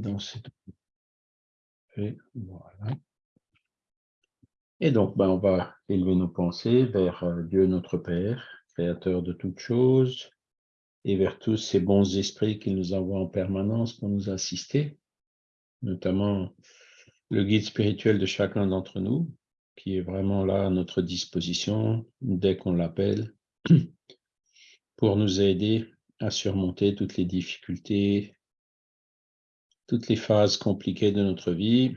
dans cette... Et voilà. Et donc, ben, on va élever nos pensées vers euh, Dieu notre Père, Créateur de toutes choses, et vers tous ces bons esprits qu'il nous envoie en permanence pour nous assister, notamment le guide spirituel de chacun d'entre nous, qui est vraiment là à notre disposition dès qu'on l'appelle, pour nous aider à surmonter toutes les difficultés, toutes les phases compliquées de notre vie,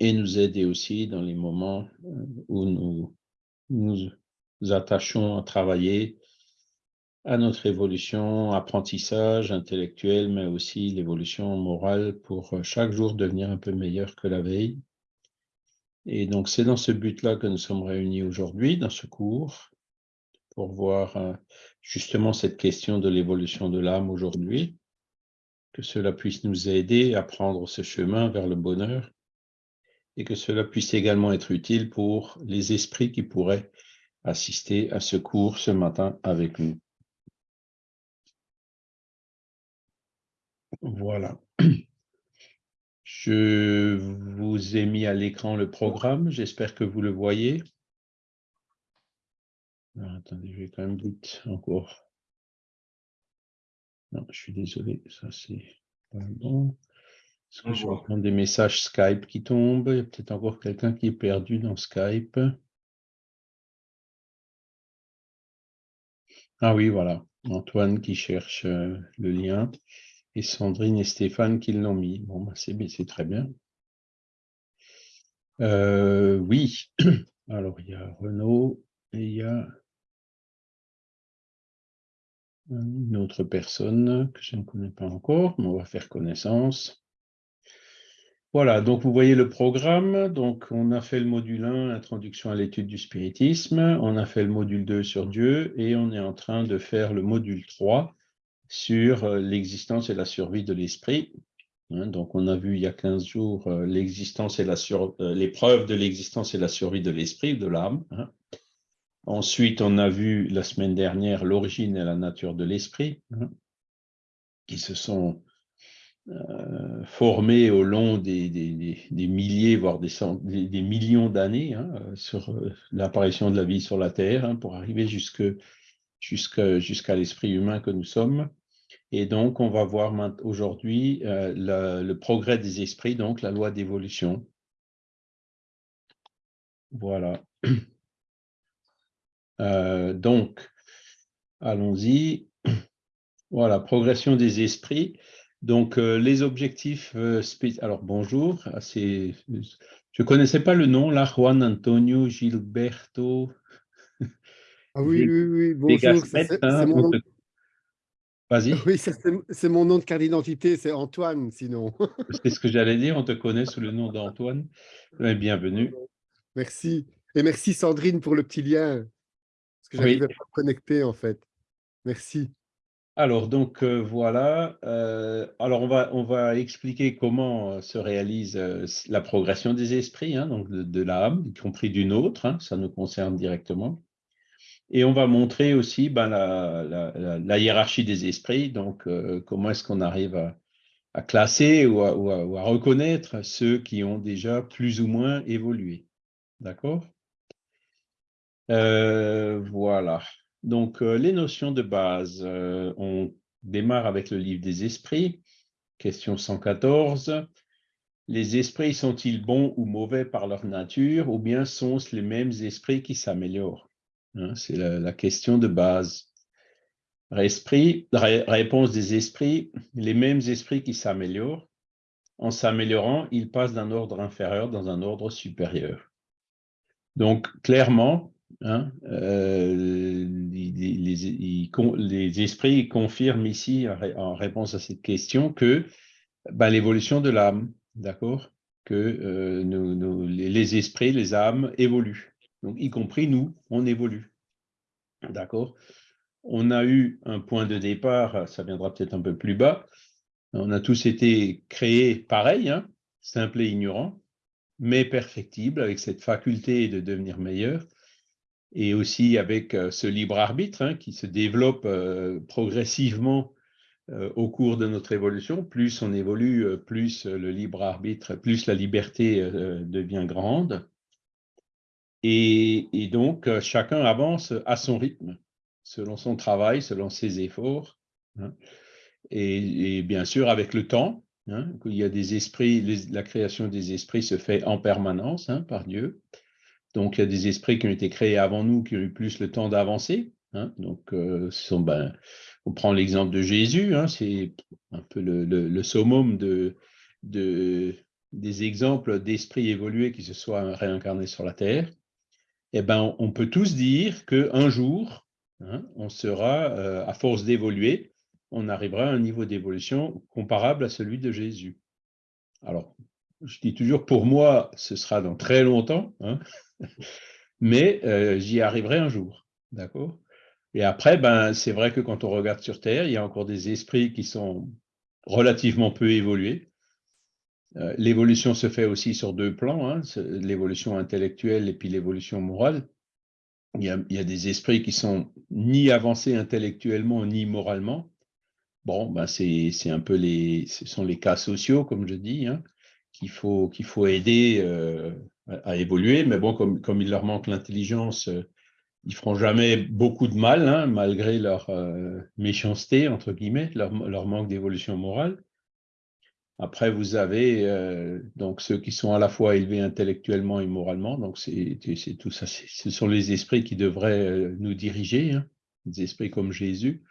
et nous aider aussi dans les moments euh, où nous nous attachons à travailler à notre évolution, apprentissage intellectuel, mais aussi l'évolution morale pour euh, chaque jour devenir un peu meilleur que la veille. Et donc, c'est dans ce but-là que nous sommes réunis aujourd'hui, dans ce cours, pour voir euh, justement cette question de l'évolution de l'âme aujourd'hui, que cela puisse nous aider à prendre ce chemin vers le bonheur et que cela puisse également être utile pour les esprits qui pourraient assister à ce cours ce matin avec nous. Voilà. Je vous ai mis à l'écran le programme. J'espère que vous le voyez. Ah, attendez, je vais quand même vite encore. Non, je suis désolé, ça c'est pas bon. Est-ce que je reprends des messages Skype qui tombent? Il y a peut-être encore quelqu'un qui est perdu dans Skype. Ah oui, voilà. Antoine qui cherche euh, le lien et Sandrine et Stéphane qui l'ont mis. Bon, bah, c'est très bien. Euh, oui, alors il y a Renaud et il y a une autre personne que je ne connais pas encore, mais on va faire connaissance. Voilà, donc vous voyez le programme. Donc, on a fait le module 1, Introduction à l'étude du spiritisme. On a fait le module 2 sur Dieu et on est en train de faire le module 3 sur euh, l'existence et la survie de l'esprit. Hein, donc, on a vu il y a 15 jours euh, l'existence euh, l'épreuve de l'existence et la survie de l'esprit, de l'âme. Hein. Ensuite, on a vu la semaine dernière l'origine et la nature de l'esprit, hein, qui se sont formés au long des, milliers, voire des, millions d'années sur l'apparition de la vie sur la Terre, pour arriver jusqu'à l'esprit humain que nous sommes. Et donc, on va voir aujourd'hui euh, le, progrès des esprits, donc la loi d'évolution. Voilà. Euh, donc, allons-y. Voilà, progression des esprits. Donc, euh, les objectifs, alors bonjour, je ne connaissais pas le nom, là, Juan Antonio Gilberto. Ah oui, oui, oui, bonjour, c'est hein, mon... Vas-y. Oui, c'est mon nom de carte d'identité, c'est Antoine, sinon. c'est ce que j'allais dire, on te connaît sous le nom d'Antoine. Bienvenue. Merci. Et merci Sandrine pour le petit lien, parce que j'arrivais pas à connecter en fait. Merci. Alors, donc euh, voilà. Euh, alors, on va, on va expliquer comment euh, se réalise la progression des esprits, hein, donc de, l'âme, y compris d'une autre, hein, ça nous concerne directement. Et on va montrer aussi ben, la, hiérarchie des esprits, donc comment est-ce qu'on arrive à, classer ou à, reconnaître ceux qui ont déjà plus ou moins évolué. D'accord? Euh, Voilà. Donc, euh, les notions de base, on démarre avec le livre des esprits, question 114. Les esprits sont-ils bons ou mauvais par leur nature, ou bien sont-ce les mêmes esprits qui s'améliorent Hein, c'est la, question de base. réponse des esprits, les mêmes esprits qui s'améliorent. En s'améliorant, ils passent d'un ordre inférieur dans un ordre supérieur. Donc, clairement, hein, euh, les, esprits confirment ici, en réponse à cette question, que ben, l'évolution de l'âme, d'accord Que euh, les esprits, les âmes évoluent. Donc, y compris nous, on évolue. D'accord? On a eu un point de départ, ça viendra peut-être un peu plus bas. On a tous été créés pareil, hein, simples et ignorants, mais perfectibles, avec cette faculté de devenir meilleurs, et aussi avec euh, ce libre arbitre hein, qui se développe euh, progressivement au cours de notre évolution. Plus on évolue, plus le libre arbitre, plus la liberté devient grande. Et, donc, chacun avance à son rythme, selon son travail, selon ses efforts. Hein. Et, bien sûr, avec le temps, hein, y a des esprits, la création des esprits se fait en permanence hein, par Dieu. Donc, il y a des esprits qui ont été créés avant nous, qui ont eu plus le temps d'avancer. Donc, ce sont, ben, on prend l'exemple de Jésus, hein, c'est un peu le, summum de, des exemples d'esprits évolués qui se soient réincarnés sur la Terre. Eh ben, on peut tous dire qu'un jour, hein, on sera, euh, à force d'évoluer, on arrivera à un niveau d'évolution comparable à celui de Jésus. Alors, je dis toujours, pour moi, ce sera dans très longtemps, hein, mais euh, j'y arriverai un jour. D'accord? Et après, ben, c'est vrai que quand on regarde sur Terre, il y a encore des esprits qui sont relativement peu évolués. Euh, l'évolution se fait aussi sur deux plans, hein, l'évolution intellectuelle et puis l'évolution morale. Il y, a, des esprits qui sont ni avancés intellectuellement ni moralement. Bon, ben c'est un peu les, ce sont les cas sociaux, comme je dis, hein, qu'il faut, qu'il faut aider euh, à, évoluer. Mais bon, comme, comme il leur manque l'intelligence, euh, ils feront jamais beaucoup de mal, hein, malgré leur euh, méchanceté, entre guillemets, leur, manque d'évolution morale. Après, vous avez euh, donc ceux qui sont à la fois élevés intellectuellement et moralement. Donc, c'est tout ça. Ce sont les esprits qui devraient nous diriger, hein, des esprits comme Jésus.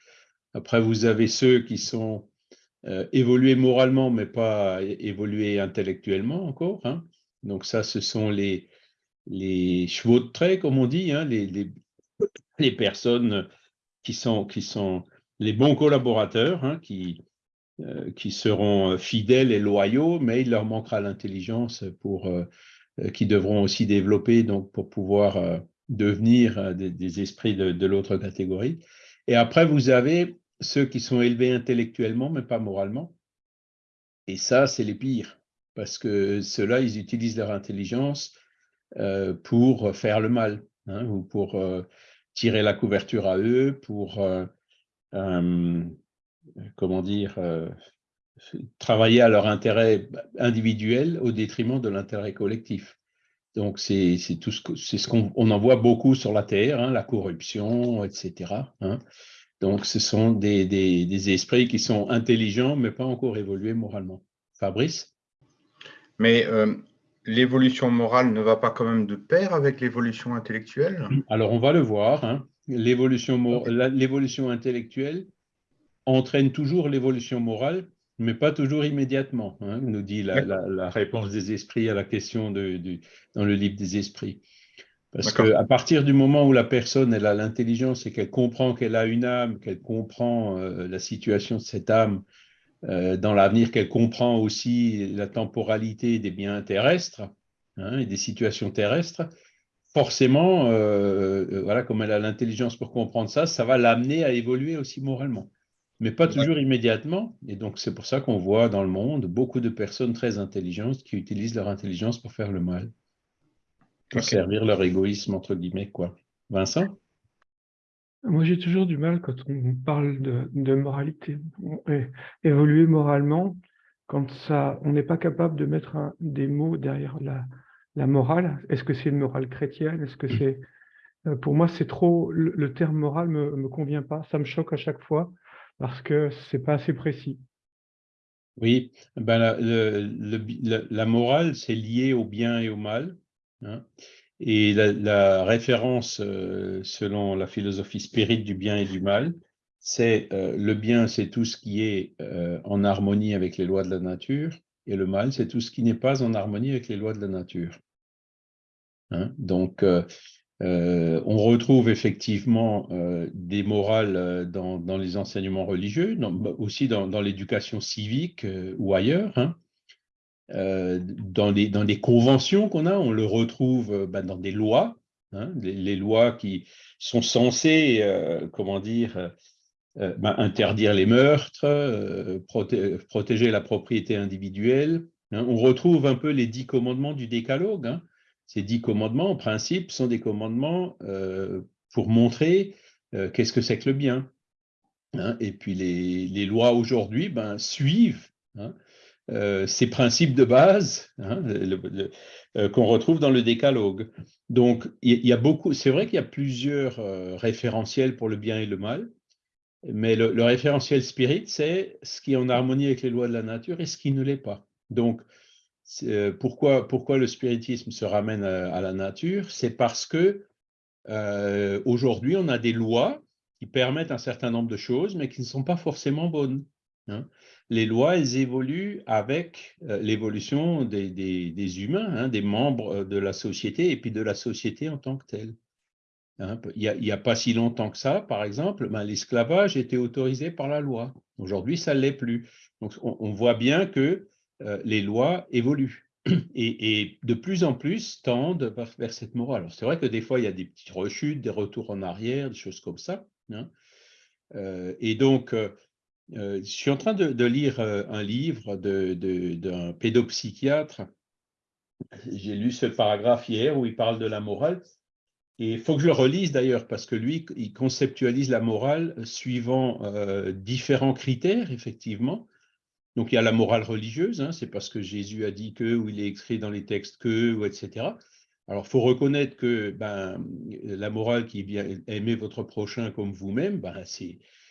Après, vous avez ceux qui sont évolués moralement, mais pas évolués intellectuellement encore. Hein. Donc, ça, ce sont les, chevaux de trait, comme on dit, hein, les, personnes qui sont, les bons collaborateurs, hein, qui, euh, qui seront fidèles et loyaux, mais il leur manquera l'intelligence pour euh, qui devront aussi développer donc pour pouvoir euh, devenir des, esprits de l'autre catégorie. Et après, vous avez ceux qui sont élevés intellectuellement, mais pas moralement. Et ça, c'est les pires, parce que ceux-là, ils utilisent leur intelligence pour faire le mal, hein, ou pour tirer la couverture à eux pour, euh, euh, comment dire, euh, travailler à leur intérêt individuel au détriment de l'intérêt collectif. Donc, c'est tout ce qu'on en voit beaucoup sur la Terre, hein, la corruption, etc. Hein. Donc, ce sont des, des, esprits qui sont intelligents, mais pas encore évolués moralement. Fabrice? Mais l'évolution morale ne va pas quand même de pair avec l'évolution intellectuelle? Alors, on va le voir. Hein. L'évolution intellectuelle entraîne toujours l'évolution morale, mais pas toujours immédiatement, hein, nous dit la, réponse des esprits à la question de, dans le livre des esprits. Parce qu'à partir du moment où la personne elle a l'intelligence et qu'elle comprend qu'elle a une âme, qu'elle comprend euh, la situation de cette âme, euh, dans l'avenir qu'elle comprend aussi la temporalité des biens terrestres hein, et des situations terrestres, forcément, euh, euh, voilà, comme elle a l'intelligence pour comprendre ça, ça va l'amener à évoluer aussi moralement. Mais pas toujours immédiatement. Et donc, c'est pour ça qu'on voit dans le monde beaucoup de personnes très intelligentes qui utilisent leur intelligence pour faire le mal, pour servir leur égoïsme, entre guillemets. quoi. Vincent? Moi, j'ai toujours du mal quand on parle de, moralité. évoluer moralement, quand ça, on n'est pas capable de mettre des mots derrière la, morale. Est-ce que c'est une morale chrétienne? Est-ce que c'est euh, Pour moi, c'est trop. Le, terme moral me, me convient pas. Ça me choque à chaque fois parce que c'est pas assez précis. Oui, ben la, la morale, c'est lié au bien et au mal. Hein. Et la, référence, euh, selon la philosophie spirite du bien et du mal, c'est euh, le bien, c'est tout ce qui est euh, en harmonie avec les lois de la nature, et le mal, c'est tout ce qui n'est pas en harmonie avec les lois de la nature. Hein? Donc, on retrouve effectivement des morales dans, les enseignements religieux, aussi dans, l'éducation civique ou ailleurs. Hein? Euh, dans, les, dans des conventions qu'on a, on le retrouve euh, bah, dans des lois, hein, les, lois qui sont censées, euh, comment dire, bah, interdire les meurtres, protéger la propriété individuelle. Hein. On retrouve un peu les dix commandements du décalogue. Hein. Ces dix commandements, en principe, sont des commandements pour montrer qu'est-ce que c'est que le bien. et puis les, les lois aujourd'hui ben, suivent euh, ces principes de base hein, euh, qu'on retrouve dans le décalogue. Donc, il y, a beaucoup, c'est vrai qu'il y a plusieurs euh, référentiels pour le bien et le mal, mais le, référentiel spirit, c'est ce qui est en harmonie avec les lois de la nature et ce qui ne l'est pas. Donc, pourquoi, pourquoi le spiritisme se ramène à, la nature? C'est parce que aujourd'hui, on a des lois qui permettent un certain nombre de choses, mais qui ne sont pas forcément bonnes. Hein. Les lois, évoluent avec l'évolution des, humains, hein, des membres de la société, et puis de la société en tant que telle. Hein. Il n'y a, pas si longtemps que ça, par exemple, ben, l'esclavage était autorisé par la loi. Aujourd'hui, ça ne l'est plus. Donc, on, voit bien que euh, les lois évoluent et, de plus en plus tendent vers, cette morale. C'est vrai que des fois, il y a des petites rechutes, des retours en arrière, des choses comme ça. Hein. Euh, et donc, euh, je suis en train de, lire un livre d'un pédopsychiatre. J'ai lu ce paragraphe hier où il parle de la morale. Et il faut que je le relise d'ailleurs, parce que lui, il conceptualise la morale suivant différents critères, effectivement. Donc il y a la morale religieuse, hein, c'est parce que Jésus a dit que, ou il est écrit dans les textes que, ou etc. Alors il faut reconnaître que ben, la morale qui est bien aimer votre prochain comme vous-même, ben, c'est euh,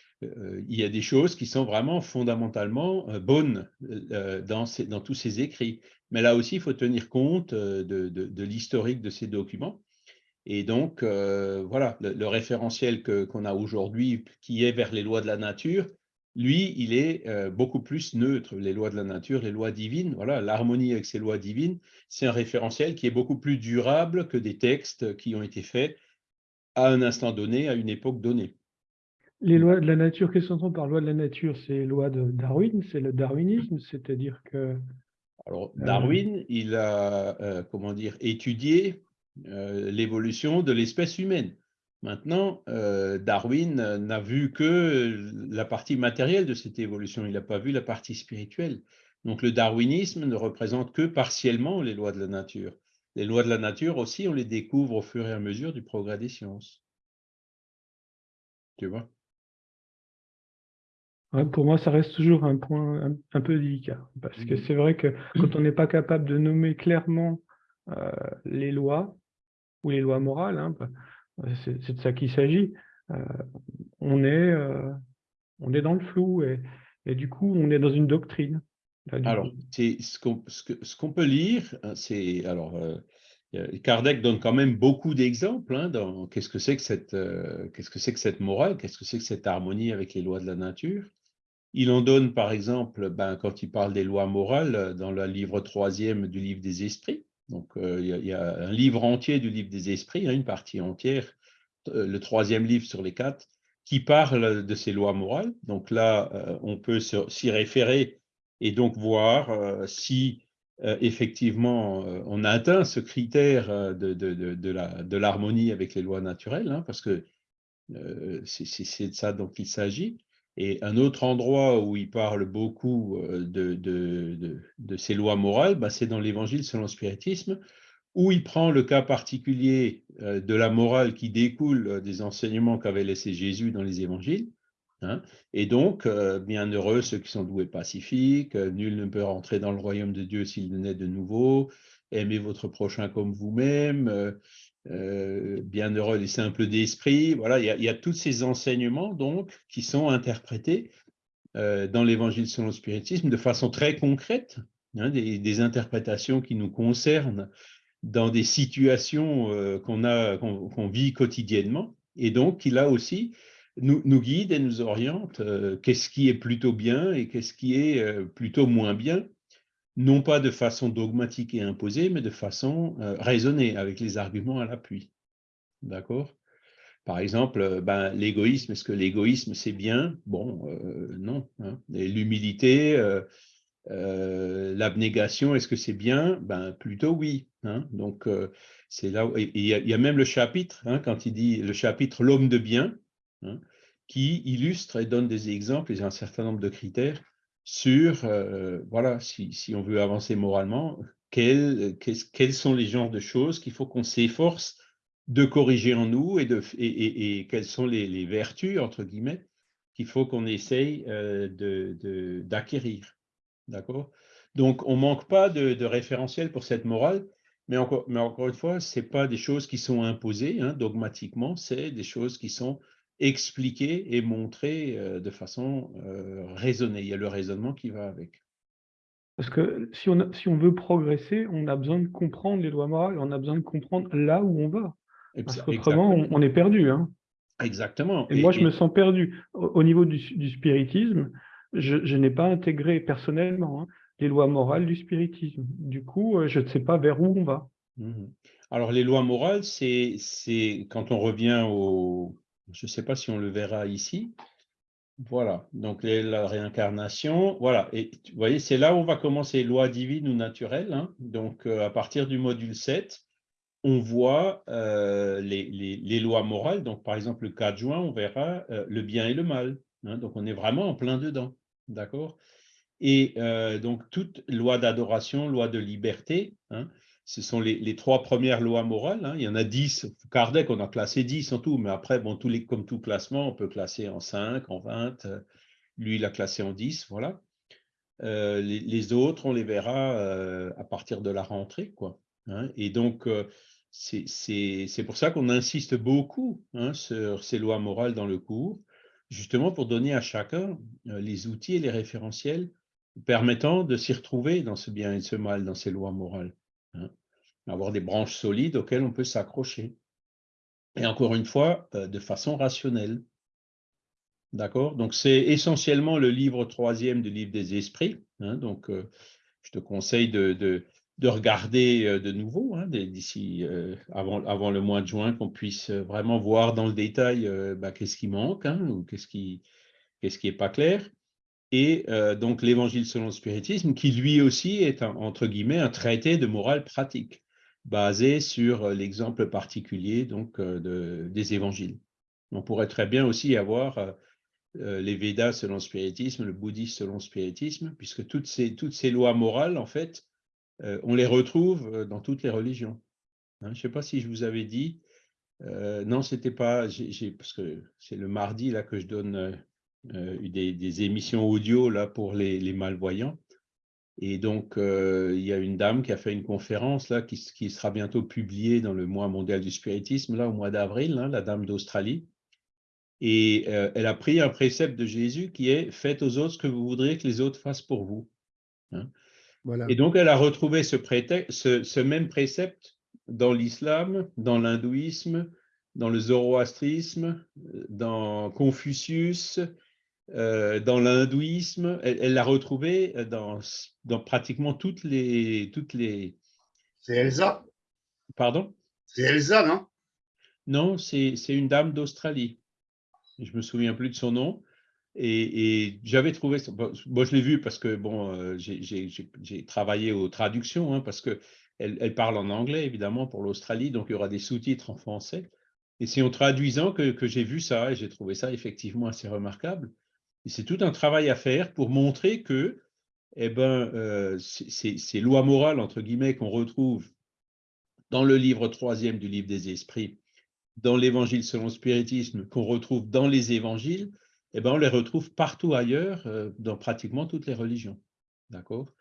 il y a des choses qui sont vraiment fondamentalement euh, bonnes euh, dans, tous ces écrits. Mais là aussi, il faut tenir compte de, l'historique de ces documents. Et donc, voilà, le, référentiel qu'on a aujourd'hui, qui est vers les lois de la nature, lui, il est euh, beaucoup plus neutre. Les lois de la nature, les lois divines, voilà, l'harmonie avec ces lois divines, c'est un référentiel qui est beaucoup plus durable que des textes qui ont été faits à un instant donné, à une époque donnée. Les lois de la nature, qu'est-ce qu'on entend par loi de la nature? C'est les lois de Darwin, c'est le darwinisme, c'est-à-dire que... Alors, euh, Darwin, il a, euh, comment dire, étudié l'évolution de l'espèce humaine. Maintenant, euh, Darwin n'a vu que la partie matérielle de cette évolution, il n'a pas vu la partie spirituelle. Donc le darwinisme ne représente que partiellement les lois de la nature. Les lois de la nature aussi, on les découvre au fur et à mesure du progrès des sciences. Tu vois? Pour moi, ça reste toujours un point un, peu délicat. Parce que mmh. c'est vrai que quand on n'est pas capable de nommer clairement euh, les lois, ou les lois morales, hein, bah, c'est de ça qu'il s'agit. Euh, on, est, euh, on est dans le flou et, et, du coup, on est dans une doctrine. alors, ce qu'on ce peut lire, hein, c'est alors Kardec donne quand même beaucoup d'exemples hein, dans qu'est-ce que c'est que cette qu'est-ce que c'est que cette morale, qu'est-ce que c'est que cette harmonie avec les lois de la nature. Il en donne par exemple, ben, quand il parle des lois morales dans le livre troisième du livre des esprits. Donc, euh, il y, a un livre entier du livre des esprits, hein, une partie entière, euh, le troisième livre sur les quatre, qui parle de ces lois morales. Donc là, euh, on peut s'y référer et donc voir si effectivement on a atteint ce critère de, l'harmonie avec les lois naturelles, hein, parce que c'est de ça dont il s'agit. Et un autre endroit où il parle beaucoup euh, de, de, ces lois morales, bah, c'est dans l'Évangile selon le spiritisme, où il prend le cas particulier euh, de la morale qui découle euh, des enseignements qu'avait laissé Jésus dans les évangiles. Hein. et donc, bienheureux ceux qui sont doués pacifiques, nul ne peut rentrer dans le royaume de Dieu s'il naît de nouveau, aimez votre prochain comme vous-même, euh, bienheureux les simples d'esprit. Voilà, il y, a, tous ces enseignements donc qui sont interprétés euh, dans l'Évangile selon le spiritisme de façon très concrète, hein, des, interprétations qui nous concernent dans des situations euh, qu'on vit quotidiennement, et donc qui là aussi nous, nous guide et nous oriente. qu'est-ce qui est plutôt bien et qu'est-ce qui est plutôt moins bien non pas de façon dogmatique et imposée, mais de façon euh, raisonnée, avec les arguments à l'appui. D'accord? Par exemple, euh, ben, l'égoïsme, est-ce que l'égoïsme c'est bien? Bon, euh, non. Hein. L'humilité, l'abnégation, est-ce que c'est bien? Ben plutôt oui. Hein. Donc c'est là. Il y, a même le chapitre, hein, quand il dit le chapitre l'homme de bien, qui illustre et donne des exemples et un certain nombre de critères sur, euh, voilà, si, on veut avancer moralement, quels, sont les genres de choses qu'il faut qu'on s'efforce de corriger en nous et, de, quelles sont les, vertus, entre guillemets, qu'il faut qu'on essaye d'acquérir. D'accord? Donc, on ne manque pas de, de référentiel pour cette morale, mais encore, une fois, ce pas des choses qui sont imposées hein, dogmatiquement, c'est des choses qui sont expliquées et montrées de façon raisonnée. Il y a le raisonnement qui va avec. Parce que si on, si on veut progresser, on a besoin de comprendre les lois morales, on a besoin de comprendre là où on va. Parce qu'autrement, on, est perdu. Hein. Exactement. Et, moi, je me sens perdu. Au, niveau du, spiritisme, je, n'ai pas intégré personnellement hein, les lois morales du spiritisme. Du coup, euh, je ne sais pas vers où on va. Mmh Alors, les lois morales, c'est quand on revient au... Je ne sais pas si on le verra ici, voilà, donc la réincarnation, voilà, et vous voyez, c'est là où on va commencer, loi divine ou naturelle, hein. donc euh, à partir du module 7, on voit euh, les, lois morales, donc par exemple le 4 juin, on verra euh, le bien et le mal, hein. donc on est vraiment en plein dedans, d'accord Et donc toute loi d'adoration, loi de liberté, hein, ce sont les, trois premières lois morales. Hein. Il y en a dix. Kardec, on a classé dix en tout, mais après, bon, tous les, comme tout classement, on peut classer en cinq, en vingt. Lui, il a classé en dix, voilà. Euh, les, autres, on les verra euh, à partir de la rentrée, quoi. Hein. Et donc, euh, c'est pour ça qu'on insiste beaucoup hein, sur ces lois morales dans le cours, justement pour donner à chacun les outils et les référentiels permettant de s'y retrouver dans ce bien et ce mal, dans ces lois morales. Hein, avoir des branches solides auxquelles on peut s'accrocher. Et encore une fois, euh, de façon rationnelle. D'accord? Donc, c'est essentiellement le livre troisième du livre des esprits. Hein, donc, euh, je te conseille de, de, regarder euh, de nouveau hein, d'ici avant, avant, le mois de juin, qu'on puisse vraiment voir dans le détail bah, qu'est-ce qui manque ou qu'est-ce qui n'est pas clair et euh, donc l'évangile selon le spiritisme, qui lui aussi est, entre guillemets, un traité de morale pratique, basé sur euh, l'exemple particulier donc, euh, des évangiles. On pourrait très bien aussi avoir les Védas selon le spiritisme, le bouddhisme selon le spiritisme, puisque toutes ces, toutes ces lois morales, en fait, on les retrouve dans toutes les religions. Hein, je ne sais pas si je vous avais dit, non, c'était pas, parce que c'est le mardi là que je donne des, des, émissions audio là pour les, malvoyants. Et donc, euh, il y a une dame qui a fait une conférence là, qui, qui, sera bientôt publiée dans le mois mondial du spiritisme, là, au mois d'avril, hein, la dame d'Australie. Et euh, elle a pris un précepte de Jésus qui est « Faites aux autres ce que vous voudriez que les autres fassent pour vous hein. voilà. Et donc, elle a retrouvé ce, ce, ce même précepte dans l'islam, dans l'hindouisme, dans le zoroastrisme, dans Confucius, euh, dans l'hindouisme, elle l'a retrouvée euh, dans, dans, pratiquement toutes les... Toutes les... C'est Elsa Pardon? C'est Elsa, non? Non, c'est une dame d'Australie. Je me souviens plus de son nom. Et, et j'avais trouvé, moi je l'ai vu parce que bon, euh, j'ai travaillé aux traductions, hein, parce que elle, elle, parle en anglais évidemment pour l'Australie, donc il y aura des sous-titres en français. Et c'est en traduisant que, que j'ai vu ça et j'ai trouvé ça effectivement assez remarquable c'est tout un travail à faire pour montrer que eh ben, euh, ces, lois morales, entre guillemets, qu'on retrouve dans le livre troisième du livre des esprits, dans l'évangile selon le spiritisme, qu'on retrouve dans les évangiles, eh ben, on les retrouve partout ailleurs, euh, dans pratiquement toutes les religions. D'accord?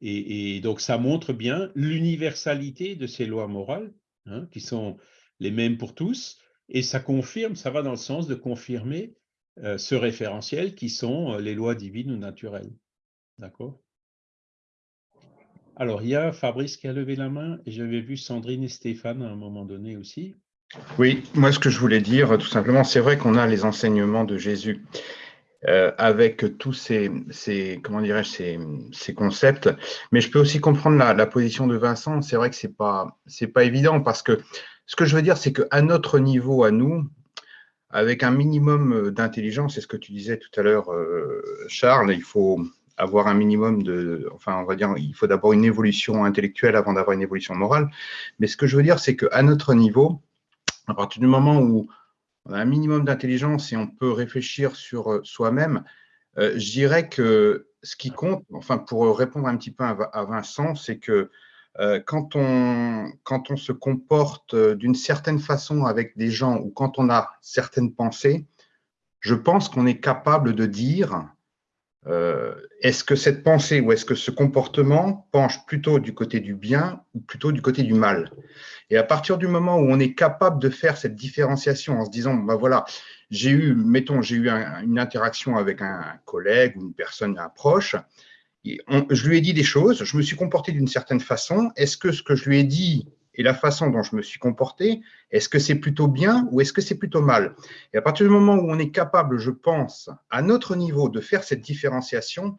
Et, donc, ça montre bien l'universalité de ces lois morales, hein, qui sont les mêmes pour tous, et ça confirme, ça va dans le sens de confirmer ce référentiel qui sont euh, les lois divines ou naturelles. D'accord? Alors, il y a Fabrice qui a levé la main et j'avais vu Sandrine et Stéphane à un moment donné aussi. Oui, moi ce que je voulais dire, tout simplement, c'est vrai qu'on a les enseignements de Jésus euh, avec tous ces, comment dirais-je, ces, concepts, mais je peux aussi comprendre la, la position de Vincent. C'est vrai que c'est pas, pas évident parce que ce que je veux dire, c'est qu'à notre niveau, à nous, avec un minimum euh, d'intelligence, c'est ce que tu disais tout à l'heure, euh, Charles, il faut avoir un minimum de, enfin, on va dire, il faut d'abord une évolution intellectuelle avant d'avoir une évolution morale. Mais ce que je veux dire, c'est qu'à notre niveau, à partir du moment où on a un minimum d'intelligence et on peut réfléchir sur euh, soi-même, je dirais que ce qui compte, enfin, pour répondre un petit peu à Vincent, c'est que quand, on, quand on se comporte euh, d'une certaine façon avec des gens ou quand on a certaines pensées, je pense qu'on est capable de dire euh, est-ce que cette pensée ou est-ce que ce comportement penche plutôt du côté du bien ou plutôt du côté du mal? Et à partir du moment où on est capable de faire cette différenciation en se disant, ben voilà, j'ai eu, mettons, j'ai eu une interaction avec un collègue ou une personne proche, je lui ai dit des choses, je me suis comporté d'une certaine façon, est-ce que ce que je lui ai dit et la façon dont je me suis comporté, est-ce que c'est plutôt bien ou est-ce que c'est plutôt mal? Et à partir du moment où on est capable, je pense, à notre niveau, de faire cette différenciation,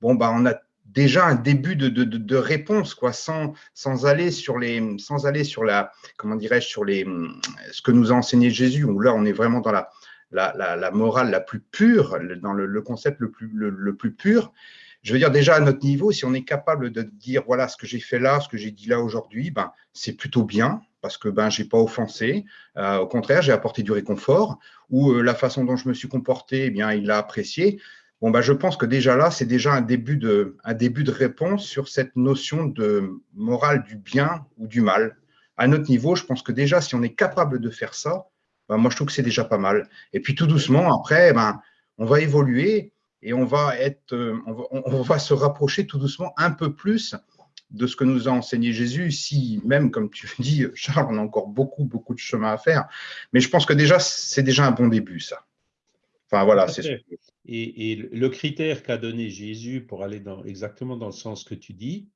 bon, bah, on a déjà un début de, réponse, quoi, sans, aller sur la, comment dirais-je, sur les, ce que nous a enseigné Jésus, où là, on est vraiment dans la, la, la, morale la plus pure, dans le, concept le plus, le plus pur. Je veux dire, déjà à notre niveau, si on est capable de dire, voilà, ce que j'ai fait là, ce que j'ai dit là aujourd'hui, ben, c'est plutôt bien, parce que ben, je n'ai pas offensé. Euh, au contraire, j'ai apporté du réconfort, ou euh, la façon dont je me suis comporté, eh bien, il l'a apprécié. Bon, ben, je pense que déjà là, c'est déjà un début, de, un début de réponse sur cette notion de morale du bien ou du mal. À notre niveau, je pense que déjà, si on est capable de faire ça, ben, moi, je trouve que c'est déjà pas mal. Et puis, tout doucement, après, ben, on va évoluer et on va, être, euh, on va, se rapprocher tout doucement un peu plus de ce que nous a enseigné Jésus, si même, comme tu dis, Charles, on a encore beaucoup, beaucoup de chemin à faire. Mais je pense que déjà, c'est déjà un bon début, ça. Enfin, voilà, c'est et, et, le critère qu'a donné Jésus pour aller dans, exactement dans le sens que tu dis,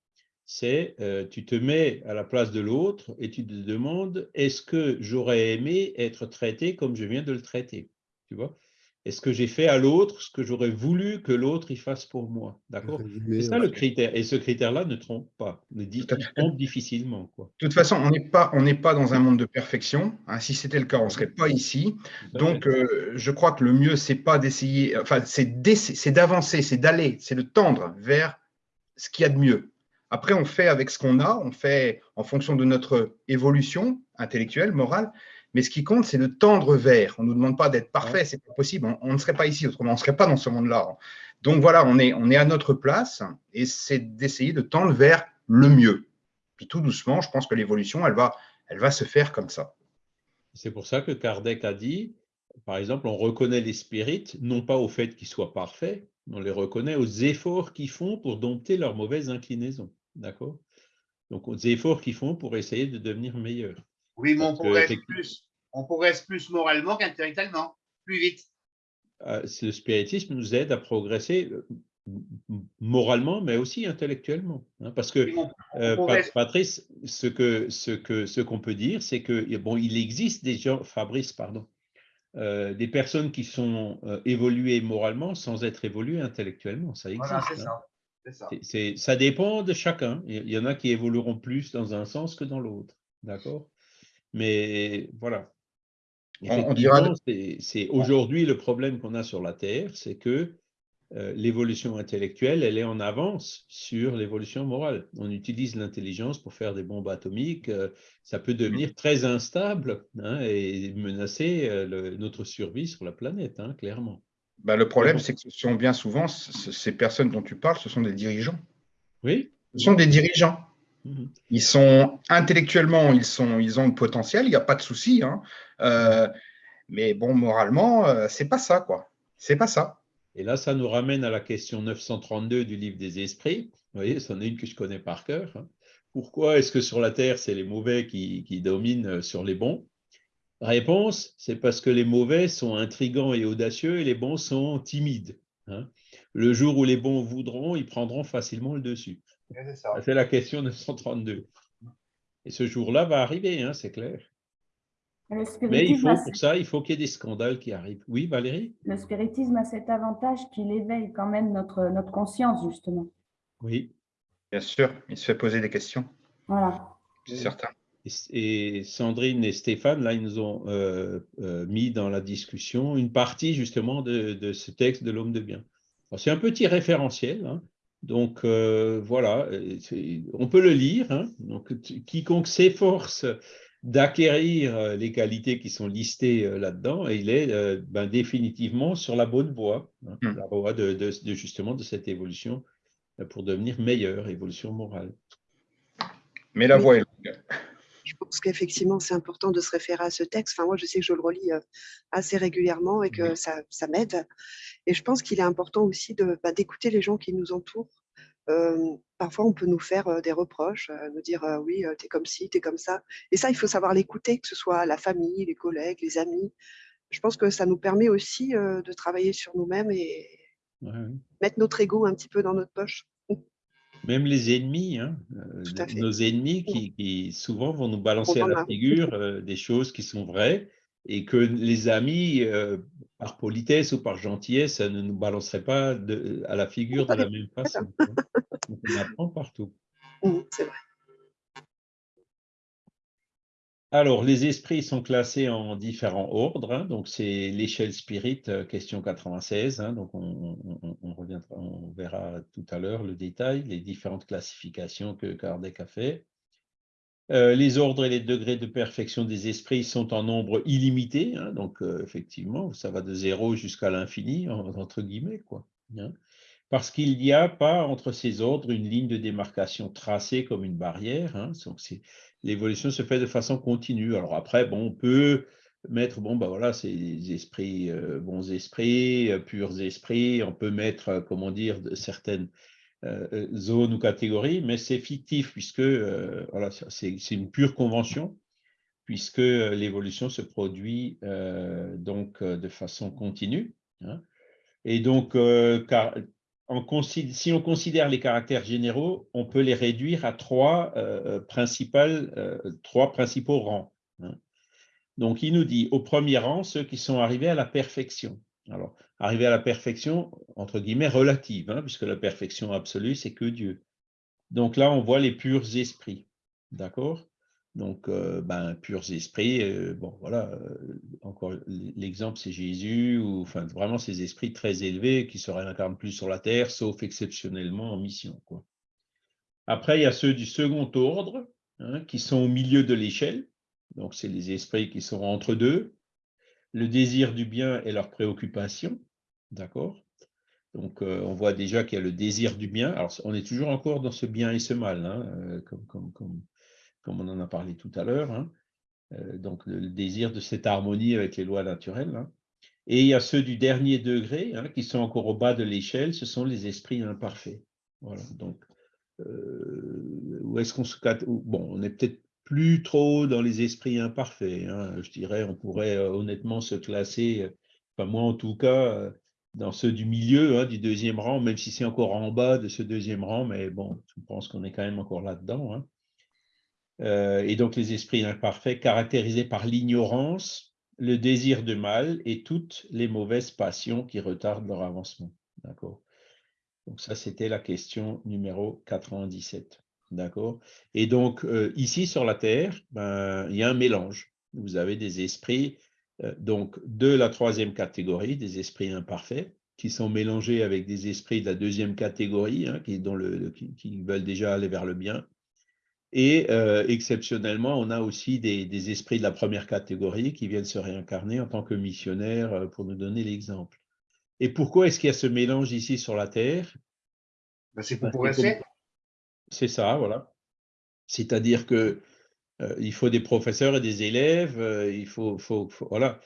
c'est euh, tu te mets à la place de l'autre et tu te demandes est-ce que j'aurais aimé être traité comme je viens de le traiter? Tu vois? Est-ce que j'ai fait à l'autre ce que j'aurais voulu que l'autre y fasse pour moi D'accord? C'est ça le critère. Et ce critère-là ne trompe pas, ne dit, trompe difficilement. Quoi. De toute façon, on n'est pas, pas dans un monde de perfection. Hein. Si c'était le cas, on ne serait pas ici. Donc, euh, je crois que le mieux, c'est pas d'essayer, enfin, c'est d'avancer, c'est d'aller, c'est de tendre vers ce qu'il y a de mieux. Après, on fait avec ce qu'on a, on fait en fonction de notre évolution intellectuelle, morale, mais ce qui compte, c'est de tendre vers. On ne nous demande pas d'être parfait, c'est pas possible. On, ne serait pas ici, autrement on ne serait pas dans ce monde-là. Donc voilà, on est, on est à notre place et c'est d'essayer de tendre vers le mieux. Puis tout doucement, je pense que l'évolution, elle va, elle va se faire comme ça. C'est pour ça que Kardec a dit, par exemple, on reconnaît les spirites, non pas au fait qu'ils soient parfaits, on les reconnaît aux efforts qu'ils font pour dompter leurs mauvaises inclinaisons. D'accord? Donc aux efforts qu'ils font pour essayer de devenir meilleurs. Oui, mais on être plus, on être plus moralement qu'intellectuellement, plus vite. Euh, le spiritisme nous aide à progresser euh, moralement, mais aussi intellectuellement. Hein, parce que, euh, Patrice, ce qu'on ce que, ce qu'on peut dire, c'est que bon, il existe des gens, Fabrice, pardon, des personnes qui sont évoluées moralement sans être évoluées intellectuellement. Ça existe. Voilà, c'est hein. ça. Ça. ça dépend de chacun. Il y en a qui évolueront plus dans un sens que dans l'autre. D'accord? Mais voilà. c'est aujourd'hui le problème qu'on a sur la Terre, c'est que euh, l'évolution intellectuelle, elle est en avance sur l'évolution morale. On utilise l'intelligence pour faire des bombes atomiques. Euh, ça peut devenir très instable hein, et menacer euh, notre survie sur la planète, hein, clairement. Bah, le problème, c'est que ce sont bien souvent, ces personnes dont tu parles, ce sont des dirigeants. Oui. Ce sont des dirigeants. Mhm. Ils sont intellectuellement, ils, sont, ils ont le potentiel, il n'y a pas de souci. Hein. Euh, mais bon, moralement, euh, c'est pas ça, quoi. C'est pas ça. Et là, ça nous ramène à la question 932 du livre des esprits. Vous voyez, c'en est une que je connais par cœur. Hein. Pourquoi est-ce que sur la Terre, c'est les mauvais qui, dominent sur les bons? Réponse, c'est parce que les mauvais sont intrigants et audacieux et les bons sont timides. Hein. Le jour où les bons voudront, ils prendront facilement le dessus. C'est la question 932. Et ce jour-là va arriver, hein, c'est clair. Mais il faut, pour ça, il faut qu'il y ait des scandales qui arrivent. Oui, Valérie? Le spiritisme a cet avantage qu'il éveille quand même notre, notre conscience, justement. Oui. Bien sûr, il se fait poser des questions. Voilà. C'est certain. Et, Sandrine et Stéphane, là, ils nous ont euh, euh, mis dans la discussion une partie, justement, de, de ce texte de l'homme de bien. C'est un petit référentiel, hein, donc euh, voilà, euh, on peut le lire. Hein. Donc, quiconque s'efforce d'acquérir euh, les qualités qui sont listées là-dedans, il est ben, définitivement sur la bonne voie, hein, hmm. la voie de, justement de cette évolution pour devenir meilleur, évolution morale. Mais la voie est longue. Je pense qu'effectivement, c'est important de se référer à ce texte. Enfin, moi, je sais que je le relis euh, assez régulièrement et que ça, ça m'aide. Et je pense qu'il est important aussi bah, d'écouter les gens qui nous entourent. Euh, parfois, on peut nous faire euh, des reproches, nous dire oui, tu es comme ci, tu es comme ça. Et ça, il faut savoir l'écouter, que ce soit la famille, les collègues, les amis. Je pense que ça nous permet aussi de travailler sur nous-mêmes et mettre notre ego un petit peu dans notre poche. Même les ennemis, hein, euh, nos ennemis qui, souvent vont nous balancer à la figure euh, des choses qui sont vraies et que les amis, euh, par politesse ou par gentillesse, ne nous balanceraient pas à la figure de la même façon. on apprend partout. Mmh, c'est vrai. Alors, les esprits sont classés en différents ordres. Hein. donc, c'est l'échelle spirit, euh, question 96. Hein. donc, on, on, verra tout à l'heure le détail, les différentes classifications que Kardec a fait. Euh, les ordres et les degrés de perfection des esprits sont en nombre illimité. Hein. donc, euh, effectivement, ça va de zéro jusqu'à l'infini, entre guillemets. quoi parce qu'il n'y a pas entre ces ordres une ligne de démarcation tracée comme une barrière. Donc l'évolution se fait de façon continue. Alors après, bon, on peut mettre, bon, ben voilà, c'est esprits, euh, bons esprits, euh, purs esprits, on peut mettre, euh, comment dire, certaines zones ou catégories, mais c'est fictif puisque voilà, c'est une pure convention puisque l'évolution se produit donc de façon continue. Hein. Et donc, car, si on considère les caractères généraux, on peut les réduire à trois, euh, euh, trois principaux rangs. Hein. Donc, il nous dit, au premier rang, ceux qui sont arrivés à la perfection. Alors, arriver à la perfection, entre guillemets, relative, hein, puisque la perfection absolue, c'est que Dieu. Donc là, on voit les purs esprits. D'accord? Donc, ben, purs esprits, bon, voilà, encore l'exemple, c'est Jésus, ou enfin, vraiment ces esprits très élevés qui se réincarnent plus sur la terre, sauf exceptionnellement en mission. Après, il y a ceux du second ordre, hein, qui sont au milieu de l'échelle, donc c'est les esprits qui sont entre deux, le désir du bien et leur préoccupation, d'accord? Donc, on voit déjà qu'il y a le désir du bien. Alors, on est toujours encore dans ce bien et ce mal, hein, comme, comme on en a parlé tout à l'heure. Hein. Euh, donc, le, désir de cette harmonie avec les lois naturelles. Hein. Et il y a ceux du dernier degré, hein, qui sont encore au bas de l'échelle, ce sont les esprits imparfaits. Voilà, donc, euh, où est-ce qu'on se... Bon, on est peut-être plus trop dans les esprits imparfaits. Je dirais, on pourrait euh, honnêtement se classer, enfin moi en tout cas, dans ceux du milieu, du deuxième rang, même si c'est encore en bas de ce deuxième rang, mais bon, je pense qu'on est quand même encore là-dedans. Et donc les esprits imparfaits caractérisés par l'ignorance, le désir de mal et toutes les mauvaises passions qui retardent leur avancement. Donc ça, c'était la question numéro 97. D'accord? Et donc, euh, ici sur la Terre, ben, il y a un mélange. Vous avez des esprits euh, donc de la troisième catégorie, des esprits imparfaits, qui sont mélangés avec des esprits de la deuxième catégorie, hein, qui veulent déjà aller vers le bien, et euh, exceptionnellement, on a aussi des, esprits de la première catégorie qui viennent se réincarner en tant que missionnaires, euh, pour nous donner l'exemple. Et pourquoi est-ce qu'il y a ce mélange ici sur la Terre? Ben, C'est pour progresser. C'est ça, voilà. C'est-à-dire que euh, il faut des professeurs et des élèves, il faut, faut, voilà,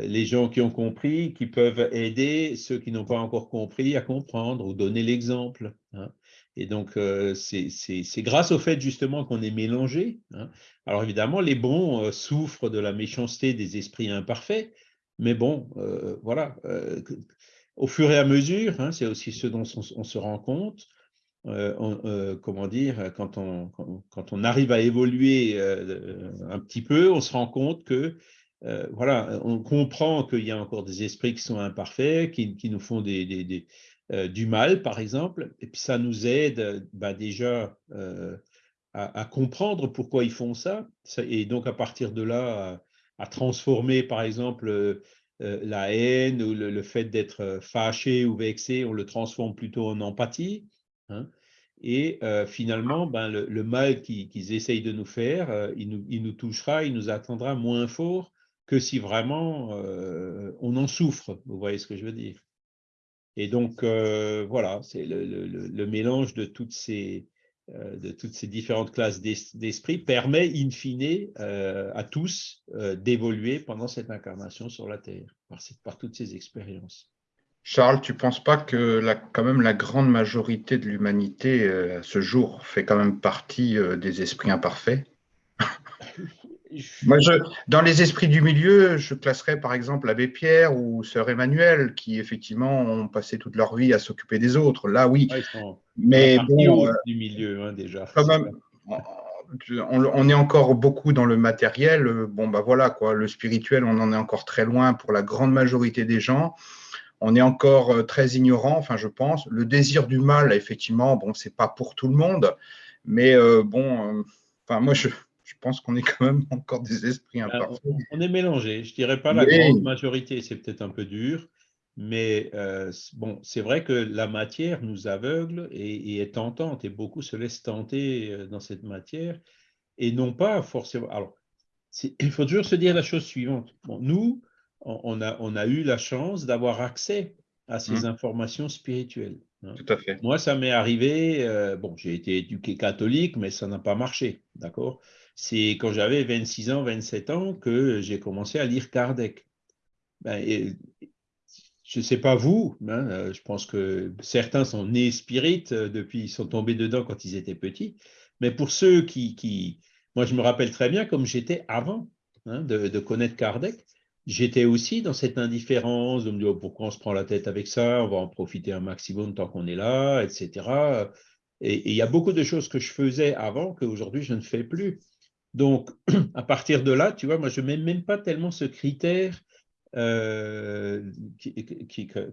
les gens qui ont compris, qui peuvent aider ceux qui n'ont pas encore compris à comprendre ou donner l'exemple. Hein. Et donc, euh, c'est grâce au fait justement qu'on est mélangé. Hein. Alors évidemment, les bons euh, souffrent de la méchanceté des esprits imparfaits, mais bon, euh, voilà, au fur et à mesure, hein, c'est aussi ce dont on, se rend compte, comment dire, quand on, quand, on, arrive à évoluer un petit peu, on se rend compte que, voilà, on comprend qu'il y a encore des esprits qui sont imparfaits, qui, qui nous font des, du mal, par exemple, et puis ça nous aide bah, déjà euh, à, comprendre pourquoi ils font ça, et donc à partir de là, à, transformer, par exemple, euh, la haine ou le, fait d'être fâché ou vexé, on le transforme plutôt en empathie. Hein. et finalement, ben, le, mal qu'ils essayent de nous faire, il nous, il, nous, touchera, il nous attendra moins fort que si vraiment on en souffre. Vous voyez ce que je veux dire? Et donc, euh, voilà, c'est le, mélange de toutes ces, euh, différentes classes d'es- d'esprit permet in fine euh, à tous d'évoluer pendant cette incarnation sur la Terre, par, toutes ces expériences. Charles, tu ne penses pas que la, quand même la grande majorité de l'humanité à ce jour fait quand même partie des esprits imparfaits? Moi, je, dans les esprits du milieu, je classerais par exemple l'abbé Pierre ou sœur Emmanuel, qui effectivement ont passé toute leur vie à s'occuper des autres. Là, oui. Ouais, sont Mais bon, euh, du milieu hein, déjà. quand C'est même, on, on est encore beaucoup dans le matériel. Bon, bah voilà, quoi. Le spirituel, on en est encore très loin pour la grande majorité des gens. On est encore euh, très ignorant, enfin, je pense. Le désir du mal, effectivement, bon, c'est pas pour tout le monde. Mais euh, bon, euh, enfin, moi, je, je pense qu'on est quand même encore des esprits imparfaits. on, est mélangé. Je dirais pas la grande majorité, c'est peut-être un peu dur, mais euh, bon, c'est vrai que la matière nous aveugle et, et est tentante, et beaucoup se laissent tenter euh, dans cette matière, et non pas forcément. Alors, il faut toujours se dire la chose suivante. Bon, nous, on, a, on a eu la chance d'avoir accès à ces Mm. informations spirituelles. hein. Tout à fait. Moi, ça m'est arrivé, euh, bon, j'ai été éduqué catholique, mais ça n'a pas marché, d'accord? C'est quand j'avais 26 ans, 27 ans que j'ai commencé à lire Kardec. Ben, et- je ne sais pas vous, hein, euh, je pense que certains sont nés spirites euh, depuis, ils sont tombés dedans quand ils étaient petits, mais pour ceux qui, moi je me rappelle très bien comme j'étais avant hein, de, connaître Kardec, j'étais aussi dans cette indifférence de me dire oh, pourquoi on se prend la tête avec ça, on va en profiter un maximum tant qu'on est là, etc. Et et il y a beaucoup de choses que je faisais avant qu'aujourd'hui je ne fais plus. Donc, à partir de là, tu vois, moi je mets même pas tellement ce critère euh,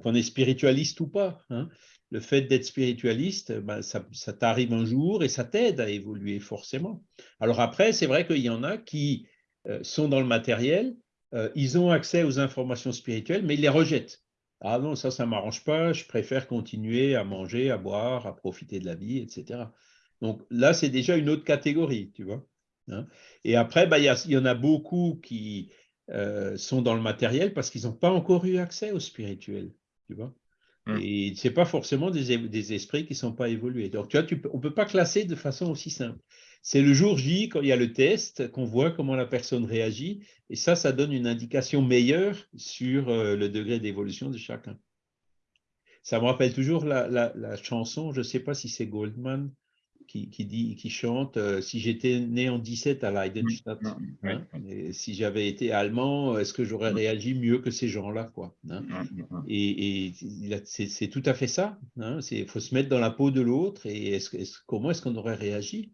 qu'on est spiritualiste ou pas. hein. Le fait d'être spiritualiste, ben, ça, ça t'arrive un jour et ça t'aide à évoluer forcément. Alors après, c'est vrai qu'il y en a qui euh, sont dans le matériel, euh, ils ont accès aux informations spirituelles, mais ils les rejettent. Ah non, ça, ça ne m'arrange pas, je préfère continuer à manger, à boire, à profiter de la vie, etc. Donc là, c'est déjà une autre catégorie, tu vois. Hein. Et après, ben, il y, a- il y en a beaucoup qui euh, sont dans le matériel parce qu'ils n'ont pas encore eu accès au spirituel, tu vois. Mm. Et ce n'est pas forcément des, esprits qui ne sont pas évolués. Donc, tu vois, tu on ne peut pas classer de façon aussi simple. C'est le jour J, quand il y a le test, qu'on voit comment la personne réagit. Et ça, ça donne une indication meilleure sur euh, le degré d'évolution de chacun. Ça me rappelle toujours la, la- la chanson, je ne sais pas si c'est Goldman qui, qui dit, qui chante euh, Si j'étais né en 17 à Leidenstadt, Mm, mm, hein, et si j'avais été allemand, est-ce que j'aurais Mm. réagi mieux que ces gens-là quoi, hein? Et, c'est tout à fait ça. Il faut se mettre dans la peau de l'autre et comment est-ce qu'on aurait réagi?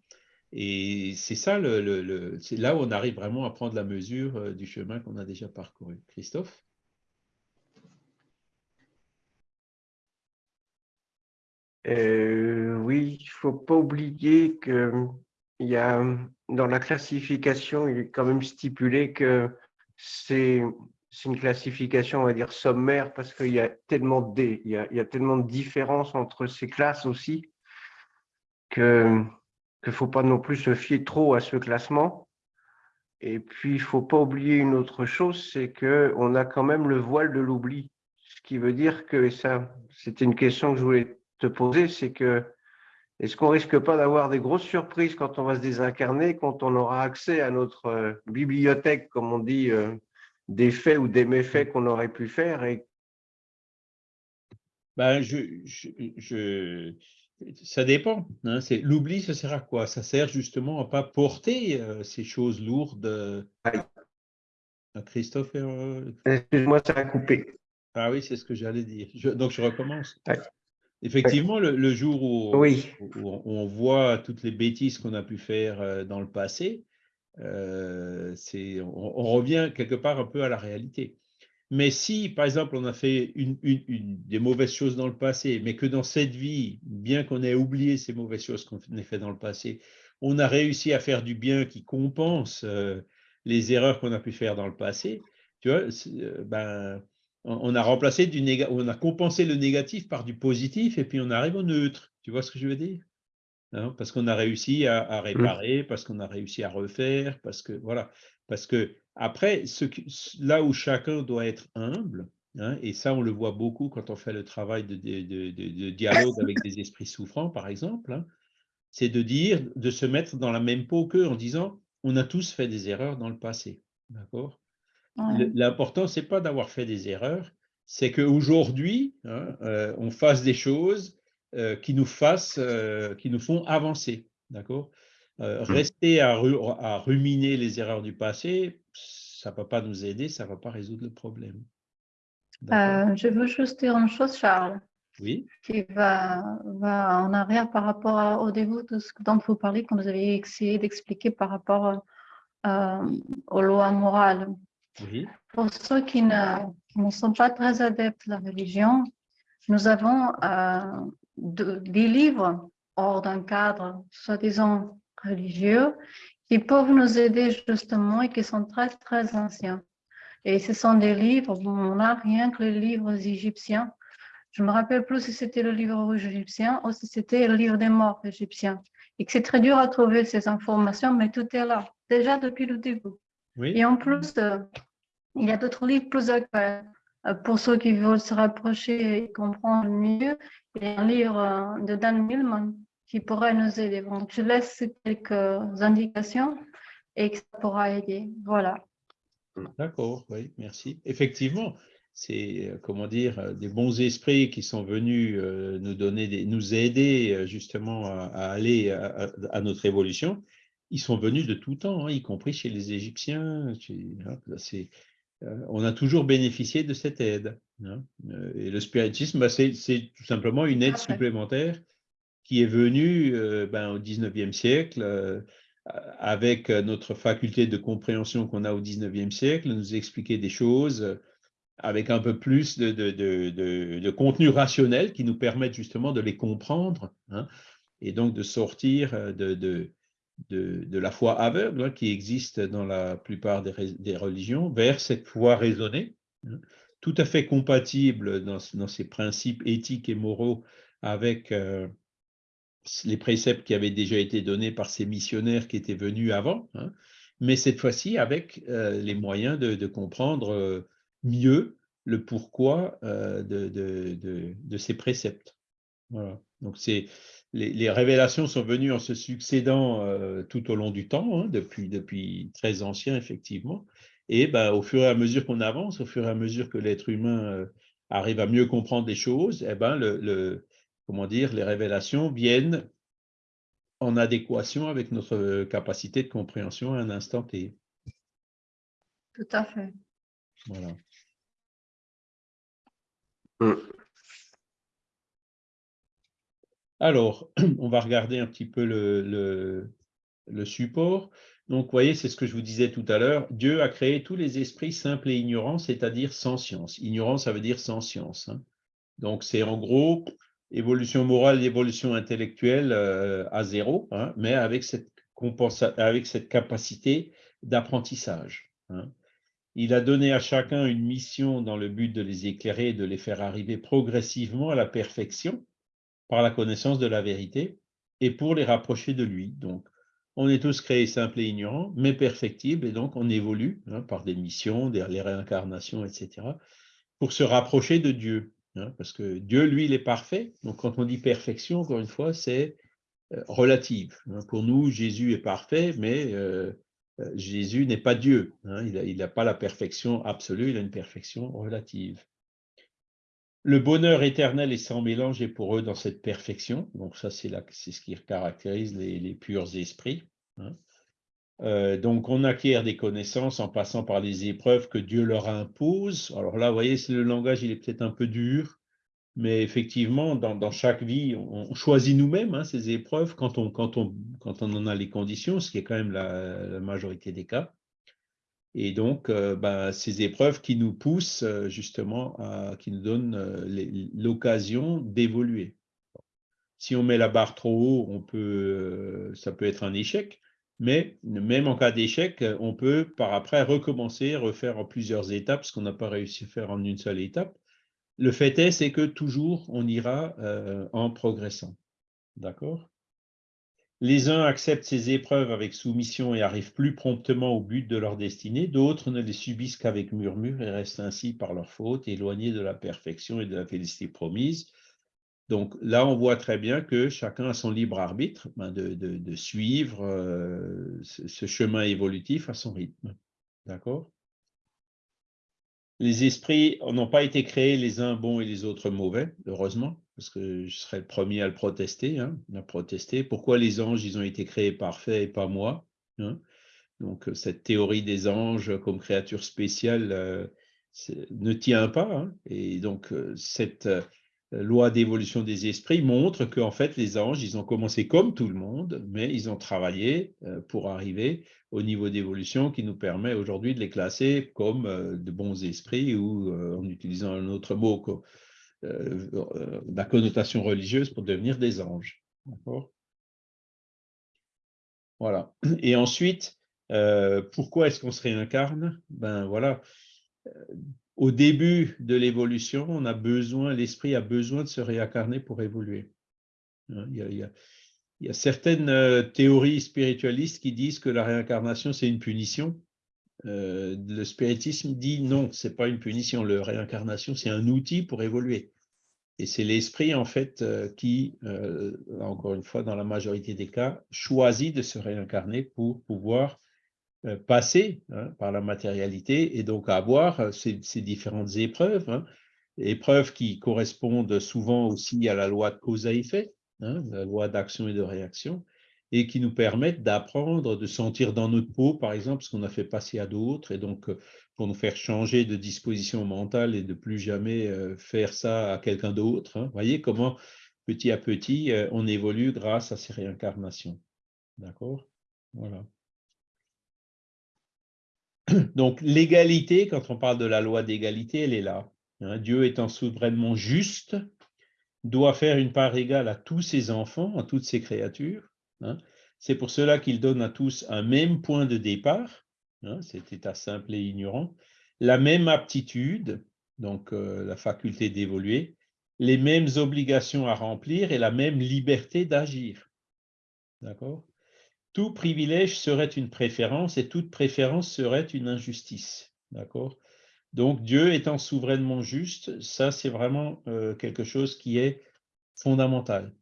Et c'est ça, le, le- le- c'est là où on arrive vraiment à prendre la mesure euh, du chemin qu'on a déjà parcouru. Christophe? Euh, oui, il faut pas oublier que y a dans la classification, il est quand même stipulé que c'est une classification, on va dire sommaire, parce qu'il y a tellement de il y il y a tellement de différences entre ces classes aussi que qu'il faut pas non plus se fier trop à ce classement. Et puis, il faut pas oublier une autre chose, c'est que on a quand même le voile de l'oubli, ce qui veut dire que et ça, c'était une question que je voulais te poser, c'est que est-ce qu'on risque pas d'avoir des grosses surprises quand on va se désincarner, quand on aura accès à notre euh, bibliothèque, comme on dit, euh, des faits ou des méfaits qu'on aurait pu faire et ben, je, je, je- ça dépend. hein. L'oubli, ça sert à quoi? Ça sert justement à ne pas porter euh, ces choses lourdes. à Christophe euh, excuse-moi, ça a coupé. Ah oui, c'est ce que j'allais dire. Donc, je recommence. Ouais. Effectivement, le, le jour où, Oui. où on, voit toutes les bêtises qu'on a pu faire euh, dans le passé, euh, on, on revient quelque part un peu à la réalité. Mais si, par exemple, on a fait une, une- une- des mauvaises choses dans le passé, mais que dans cette vie, bien qu'on ait oublié ces mauvaises choses qu'on a fait dans le passé, on a réussi à faire du bien qui compense euh, les erreurs qu'on a pu faire dans le passé, tu vois, ben, on, a remplacé du néga- on a compensé le négatif par du positif et puis on arrive au neutre. Tu vois ce que je veux dire? Hein, parce qu'on a réussi à, à réparer, parce qu'on a réussi à refaire, parce que voilà, parce que après, ce là où chacun doit être humble, hein, et ça on le voit beaucoup quand on fait le travail de, de- de- de- de dialogue avec des esprits souffrants, par exemple, hein, c'est de dire, de se mettre dans la même peau qu'eux en disant, on a tous fait des erreurs dans le passé. D'accord? L'important, ce n'est pas d'avoir fait des erreurs, c'est qu'aujourd'hui, hein, euh, on fasse des choses euh, qui, nous fassent, euh, qui nous font avancer. D'accord? Mmh. Rester à, à, ruminer les erreurs du passé, ça ne va pas nous aider, ça ne va pas résoudre le problème. je veux juste dire une chose, Charles. Oui. Qui va, va en arrière par rapport au début de ce dont vous parlez, quand vous avez essayé d'expliquer par rapport aux lois morales. Pour ceux qui ne, ne, sont pas très adeptes de la religion, nous avons euh, de, des livres hors d'un cadre, soi-disant religieux, qui peuvent nous aider justement et qui sont très, très anciens. Et ce sont des livres, on n'a rien que les livres égyptiens. Je me rappelle plus si c'était le livre rouge égyptien ou si c'était le livre des morts égyptiens. Et que c'est très dur à trouver ces informations, mais tout est là, déjà depuis le début. Et en plus, euh, il y a d'autres livres plus actuels. Euh, pour ceux qui veulent se rapprocher et comprendre mieux, il y a un livre euh, de Dan Millman qui pourrait nous aider. Donc, je laisse quelques indications et que ça pourra aider. Voilà. D'accord, oui, merci. Effectivement, c'est, comment dire, des bons esprits qui sont venus nous donner, des, nous aider justement à, aller à, notre évolution. Ils sont venus de tout temps, hein, y compris chez les Égyptiens. Hein, c'est, on a toujours bénéficié de cette aide. Hein. Et le spiritisme, bah, c'est tout simplement une aide supplémentaire qui est venue ben, au 19e siècle avec notre faculté de compréhension qu'on a au 19e siècle, nous expliquer des choses avec un peu plus de, de, de, de contenu rationnel qui nous permettent justement de les comprendre et donc de sortir de, de, la foi aveugle hein, qui existe dans la plupart des, religions vers cette foi raisonnée, hein, tout à fait compatible dans, ses principes éthiques et moraux avec euh, les préceptes qui avaient déjà été donnés par ces missionnaires qui étaient venus avant, hein, mais cette fois-ci avec euh, les moyens de, de comprendre euh, mieux le pourquoi de, de, ces préceptes. Voilà. Donc c'est les, révélations sont venues en se succédant euh, tout au long du temps, hein, depuis, depuis très ancien, effectivement. Et ben, au fur et à mesure qu'on avance, au fur et à mesure que l'être humain euh, arrive à mieux comprendre les choses, eh ben, le, comment dire, les révélations viennent en adéquation avec notre capacité de compréhension à un instant T. Tout à fait. Voilà. Mmh. Alors, on va regarder un petit peu le, support. Donc, vous voyez, c'est ce que je vous disais tout à l'heure. Dieu a créé tous les esprits simples et ignorants, c'est-à-dire sans science. Ignorant, ça veut dire sans science. Hein. Donc, c'est en gros évolution morale évolution intellectuelle euh, à zéro, hein, mais avec cette, capacité d'apprentissage. Hein. Il a donné à chacun une mission dans le but de les éclairer de les faire arriver progressivement à la perfection par la connaissance de la vérité et pour les rapprocher de lui. Donc, on est tous créés simples et ignorants, mais perfectibles, et donc on évolue hein, par des missions, des, les réincarnations, etc., pour se rapprocher de Dieu. Hein, parce que Dieu, lui, il est parfait. Donc, quand on dit perfection, encore une fois, c'est euh, relative. Hein. Pour nous, Jésus est parfait, mais euh, euh, Jésus n'est pas Dieu. il n'a pas la perfection absolue, il a une perfection relative. Le bonheur éternel et sans mélange est pour eux dans cette perfection. Donc ça, c'est ce qui caractérise les, purs esprits. Hein. Euh, donc on acquiert des connaissances en passant par les épreuves que Dieu leur impose. Alors là, vous voyez, le langage, il est peut-être un peu dur, mais effectivement, dans, chaque vie, on, choisit nous-mêmes hein, ces épreuves quand on, en a les conditions, ce qui est quand même la majorité des cas. Et donc, euh, ben, ces épreuves qui nous poussent euh, justement, à, qui nous donnent euh, l'occasion d'évoluer. Si on met la barre trop haut, ça peut être un échec, mais même en cas d'échec, on peut par après recommencer, refaire en plusieurs étapes ce qu'on n'a pas réussi à faire en une seule étape. Le fait est, c'est que toujours, on ira en progressant. D'accord? Les uns acceptent ces épreuves avec soumission et arrivent plus promptement au but de leur destinée, d'autres ne les subissent qu'avec murmure et restent ainsi par leur faute éloignés de la perfection et de la félicité promise. Donc là, on voit très bien que chacun a son libre arbitre ben, de, suivre euh, ce, chemin évolutif à son rythme. D'accord? Les esprits n'ont pas été créés les uns bons et les autres mauvais, heureusement, parce que je serais le premier à le protester, hein, à protester. Pourquoi les anges, ils ont été créés parfaits et pas moi hein? Donc cette théorie des anges comme créatures spéciales euh, ne tient pas. Hein. et donc euh, cette loi d'évolution des esprits montre qu'en fait, les anges, ils ont commencé comme tout le monde, mais ils ont travaillé euh, pour arriver au niveau d'évolution qui nous permet aujourd'hui de les classer comme euh, de bons esprits ou euh, en utilisant un autre mot, la connotation religieuse pour devenir des anges. Voilà. Et ensuite, pourquoi est-ce qu'on se réincarne? Ben voilà, au début de l'évolution, on a besoin, l'esprit a besoin de se réincarner pour évoluer. Hein, il y a, certaines euh, théories spiritualistes qui disent que la réincarnation, c'est une punition. Euh, le spiritisme dit non, ce n'est pas une punition. La réincarnation, c'est un outil pour évoluer. Et c'est l'esprit, en fait, euh, qui, encore une fois, dans la majorité des cas, choisit de se réincarner pour pouvoir passer hein, par la matérialité et donc avoir euh, ces, différentes épreuves, hein. épreuves qui correspondent souvent aussi à la loi de cause à effet, hein, la loi d'action et de réaction, et qui nous permettent d'apprendre, de sentir dans notre peau, par exemple, ce qu'on a fait passer à d'autres, et donc euh, pour nous faire changer de disposition mentale et de plus jamais faire ça à quelqu'un d'autre. Vous voyez comment petit à petit, on évolue grâce à ces réincarnations. D'accord? Voilà. Donc l'égalité, quand on parle de la loi d'égalité, elle est là. Hein. Dieu étant souverainement juste, doit faire une part égale à tous ses enfants, à toutes ses créatures. Hein. C'est pour cela qu'il donne à tous un même point de départ, hein, cet état simple et ignorant, la même aptitude, donc euh, la faculté d'évoluer, les mêmes obligations à remplir et la même liberté d'agir. D'accord? Tout privilège serait une préférence et toute préférence serait une injustice. D'accord? Donc, Dieu étant souverainement juste, ça, c'est vraiment euh, quelque chose qui est fondamental.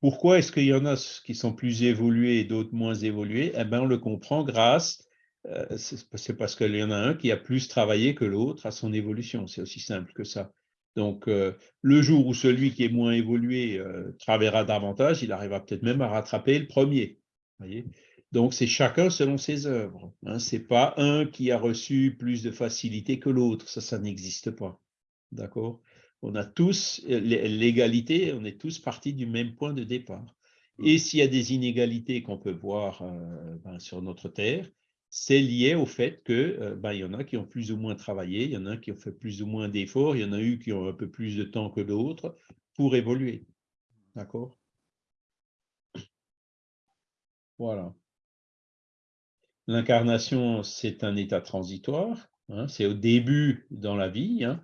Pourquoi est-ce qu'il y en a qui sont plus évolués et d'autres moins évolués? Eh bien, on le comprend grâce, euh, c'est parce qu'il y en a un qui a plus travaillé que l'autre à son évolution. C'est aussi simple que ça. Donc, euh, le jour où celui qui est moins évolué travaillera davantage, il arrivera peut-être même à rattraper le premier. Donc, c'est chacun selon ses œuvres. Hein. Ce n'est pas un qui a reçu plus de facilité que l'autre. Ça, ça n'existe pas. D'accord? On a tous l'égalité, on est tous partis du même point de départ. Et mmh. s'il y a des inégalités qu'on peut voir euh, ben, sur notre Terre, c'est lié au fait qu'il euh, ben, y en a qui ont plus ou moins travaillé, il y en a qui ont fait plus ou moins d'efforts, il y en a eu qui ont un peu plus de temps que d'autres pour évoluer. D'accord? Voilà. L'incarnation, c'est un état transitoire, hein, c'est au début dans la vie. Hein.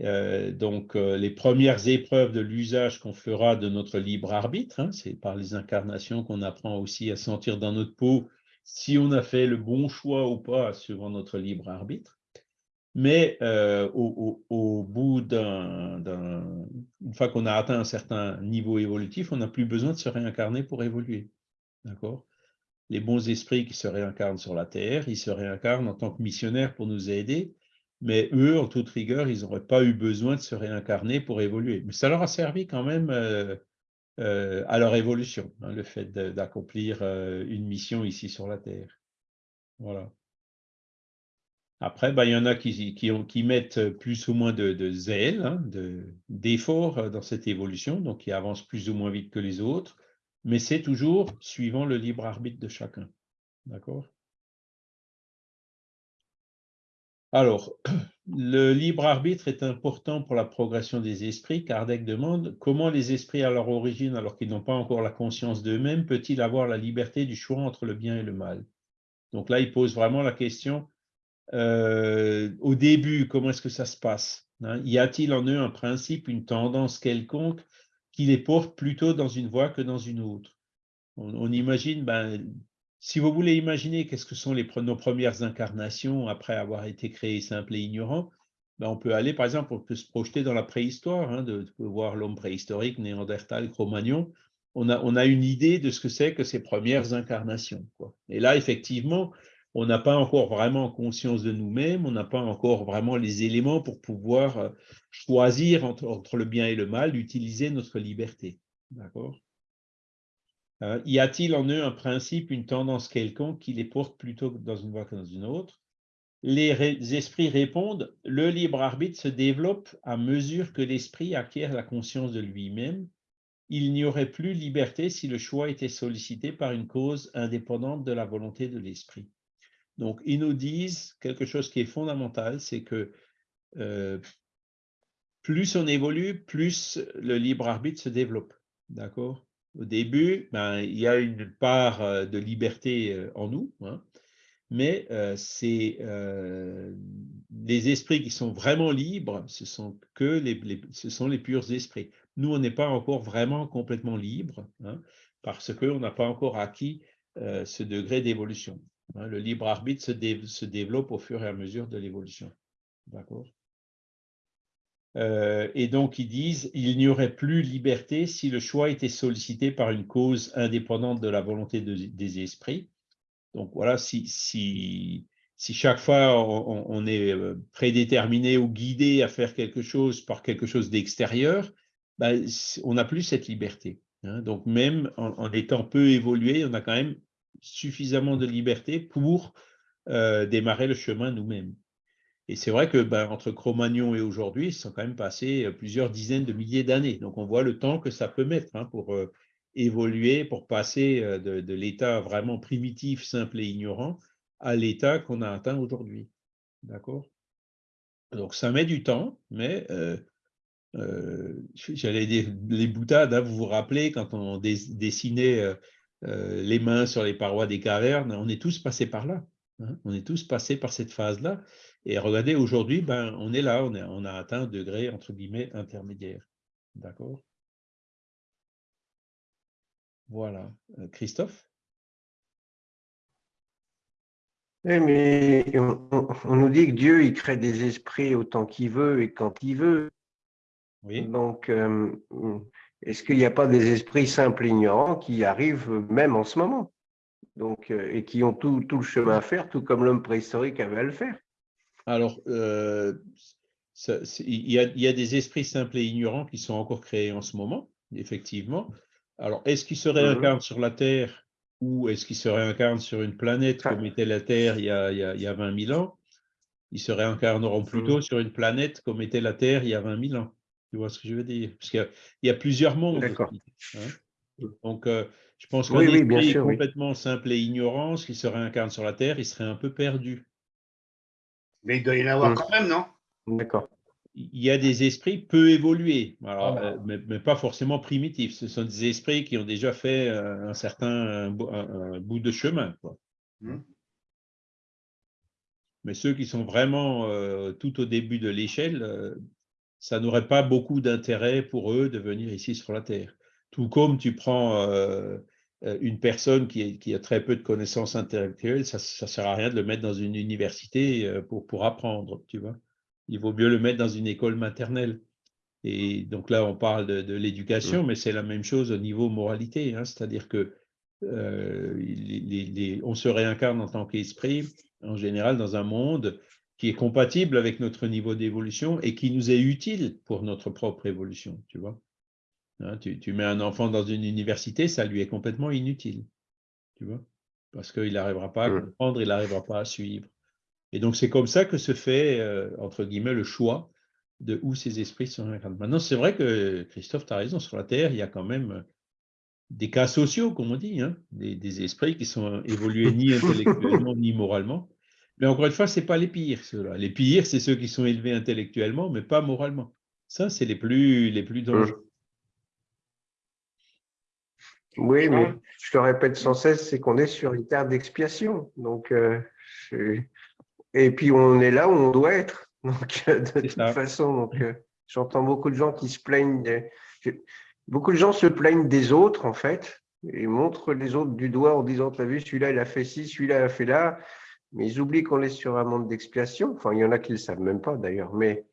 Euh, donc, euh, les premières épreuves de l'usage qu'on fera de notre libre arbitre, hein, c'est par les incarnations qu'on apprend aussi à sentir dans notre peau si on a fait le bon choix ou pas suivant notre libre arbitre. Mais euh, au, bout d'un, une fois qu'on a atteint un certain niveau évolutif, on n'a plus besoin de se réincarner pour évoluer. D'accord? Les bons esprits qui se réincarnent sur la terre, ils se réincarnent en tant que missionnaires pour nous aider, mais eux, en toute rigueur, ils n'auraient pas eu besoin de se réincarner pour évoluer. Mais ça leur a servi quand même euh, euh, à leur évolution, hein, le fait d'accomplir euh, une mission ici sur la terre. Voilà. Après, ben, il y en a qui, mettent plus ou moins de, zèle, hein, d'effort dans cette évolution, donc qui avancent plus ou moins vite que les autres mais c'est toujours suivant le libre arbitre de chacun. D'accord? Alors, le libre arbitre est important pour la progression des esprits. Kardec demande comment les esprits à leur origine, alors qu'ils n'ont pas encore la conscience d'eux-mêmes, peut-ils avoir la liberté du choix entre le bien et le mal? Donc là, il pose vraiment la question euh, au début, comment est-ce que ça se passe? Hein? Y a-t-il en eux un principe, une tendance quelconque qui les porte plutôt dans une voie que dans une autre. On, imagine, ben, si vous voulez imaginer qu'est-ce que sont les, nos premières incarnations après avoir été créés simples et ignorants, ben, on peut aller, par exemple, on peut se projeter dans la préhistoire, hein, de, voir l'homme préhistorique, Néandertal, Cro-Magnon. On a, on a une idée de ce que c'est que ces premières incarnations. Et là, effectivement, on n'a pas encore vraiment conscience de nous-mêmes, on n'a pas encore vraiment les éléments pour pouvoir euh, choisir entre, le bien et le mal, d'utiliser notre liberté. D'accord? Euh, Y a-t-il en eux un principe, une tendance quelconque qui les porte plutôt dans une voie que dans une autre? Les esprits répondent, le libre arbitre se développe à mesure que l'esprit acquiert la conscience de lui-même. Il n'y aurait plus liberté si le choix était sollicité par une cause indépendante de la volonté de l'esprit. Donc, ils nous disent quelque chose qui est fondamental, c'est que euh, plus on évolue, plus le libre arbitre se développe. D'accord? Au début, ben, il y a une part euh, de liberté euh, en nous, hein, mais c'est les esprits qui sont vraiment libres, ce sont que les, ce sont les purs esprits. Nous, on n'est pas encore vraiment complètement libre, hein, parce qu'on n'a pas encore acquis ce degré d'évolution. Hein, le libre arbitre se, développe au fur et à mesure de l'évolution. D'accord? Euh, et donc, ils disent, il n'y aurait plus liberté si le choix était sollicité par une cause indépendante de la volonté des esprits. Donc voilà, si, chaque fois on, est euh, prédéterminé ou guidé à faire quelque chose par quelque chose d'extérieur, ben, on n'a plus cette liberté. Hein. Donc même en, étant peu évolué, on a quand même suffisamment de liberté pour euh, démarrer le chemin nous-mêmes. Et c'est vrai que ben, entre Cro-Magnon et aujourd'hui, ils sont quand même passés euh, plusieurs dizaines de milliers d'années. Donc on voit le temps que ça peut mettre hein, pour euh, évoluer, pour passer de, l'état vraiment primitif, simple et ignorant à l'état qu'on a atteint aujourd'hui. D'accord? Donc ça met du temps, mais j'allais les boutades, hein, vous vous rappelez quand on dessinait euh, les mains sur les parois des cavernes, on est tous passés par là. Hein. On est tous passés par cette phase-là. Et regardez, aujourd'hui, ben, on est là, on, on a atteint un degré, entre guillemets, intermédiaire. D'accord? Voilà. Euh, Christophe? Oui, mais on, nous dit que Dieu, il crée des esprits autant qu'il veut et quand il veut. Oui. Donc, euh, est-ce qu'il n'y a pas des esprits simples et ignorants qui arrivent même en ce moment? Donc, euh, et qui ont tout, le chemin à faire, tout comme l'homme préhistorique avait à le faire. Alors, euh, il, y a, des esprits simples et ignorants qui sont encore créés en ce moment, effectivement. Alors, est-ce qu'ils se réincarnent sur la Terre ou est-ce qu'ils se réincarnent sur une planète comme était la Terre il y a, il y a, 20 000 ans? Ils se réincarneront plutôt sur une planète comme était la Terre il y a 20 000 ans. Tu vois ce que je veux dire? Parce qu'il y, a plusieurs mondes. Hein. Donc, euh, je pense qu'un oui, esprit complètement simple et ignorant, qui se réincarne sur la Terre, il serait un peu perdu. Mais il doit y en avoir mmh. quand même, non? D'accord. Il y a des esprits peu évolués, alors, ah, euh, mais, pas forcément primitifs. Ce sont des esprits qui ont déjà fait euh, un certain bout de chemin. Mmh. Mais ceux qui sont vraiment tout au début de l'échelle, ça n'aurait pas beaucoup d'intérêt pour eux de venir ici sur la Terre. Tout comme tu prends euh, euh, une personne qui, a très peu de connaissances intellectuelles, ça ne sert à rien de le mettre dans une université euh, pour, pour apprendre, tu vois. Il vaut mieux le mettre dans une école maternelle. Et donc là, on parle de, l'éducation, mmh. mais c'est la même chose au niveau moralité. Hein. C'est-à-dire que on se réincarne en tant qu'esprit, en général, dans un monde qui est compatible avec notre niveau d'évolution et qui nous est utile pour notre propre évolution, tu vois. Hein, tu, mets un enfant dans une université, ça lui est complètement inutile, tu vois, parce qu'il n'arrivera pas à mmh. comprendre, il n'arrivera pas à suivre. Et donc, c'est comme ça que se fait, euh, entre guillemets, le choix de où ces esprits sont Maintenant, c'est vrai que, Christophe, tu as raison, sur la Terre, il y a quand même des cas sociaux, comme on dit, hein, des, des, esprits qui sont évolués ni intellectuellement ni moralement, mais encore une fois, ce n'est pas les pires, ceux-là. Les pires, c'est ceux qui sont élevés intellectuellement, mais pas moralement. Ça, c'est les plus, les plus dangereux. Oui, mais je te répète sans cesse, c'est qu'on est sur une terre d'expiation. Donc, euh, et puis on est là où on doit être. Donc, euh, de toute façon, donc, euh, j'entends beaucoup de gens qui se plaignent. Beaucoup de gens se plaignent des autres, en fait, et montrent les autres du doigt en disant, tu as vu, celui-là, il a fait ci, celui-là, il a fait là. Mais ils oublient qu'on est sur un monde d'expiation. Enfin, il y en a qui ne le savent même pas d'ailleurs. Mais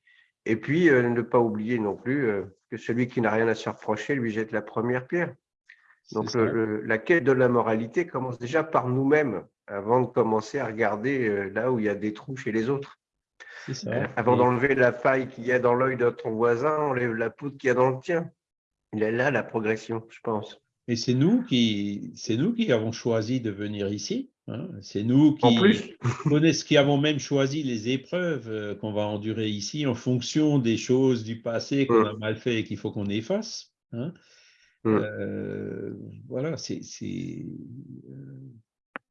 et puis, ne pas oublier non plus que celui qui n'a rien à se reprocher lui jette la première pierre. Donc, la quête de la moralité commence déjà par nous-mêmes avant de commencer à regarder là où il y a des trous chez les autres. avant d'enlever la paille qu'il y a dans l'œil de ton voisin, enlève la poudre qu'il y a dans le tien. Il est là la progression, je pense. Et c'est nous qui, c'est nous qui avons choisi de venir ici. Hein. C'est nous qui, connaissons, qui avons même choisi les épreuves euh, qu'on va endurer ici en fonction des choses du passé qu'on a mal fait et qu'il faut qu'on efface. Hein. Euh, voilà, c'est.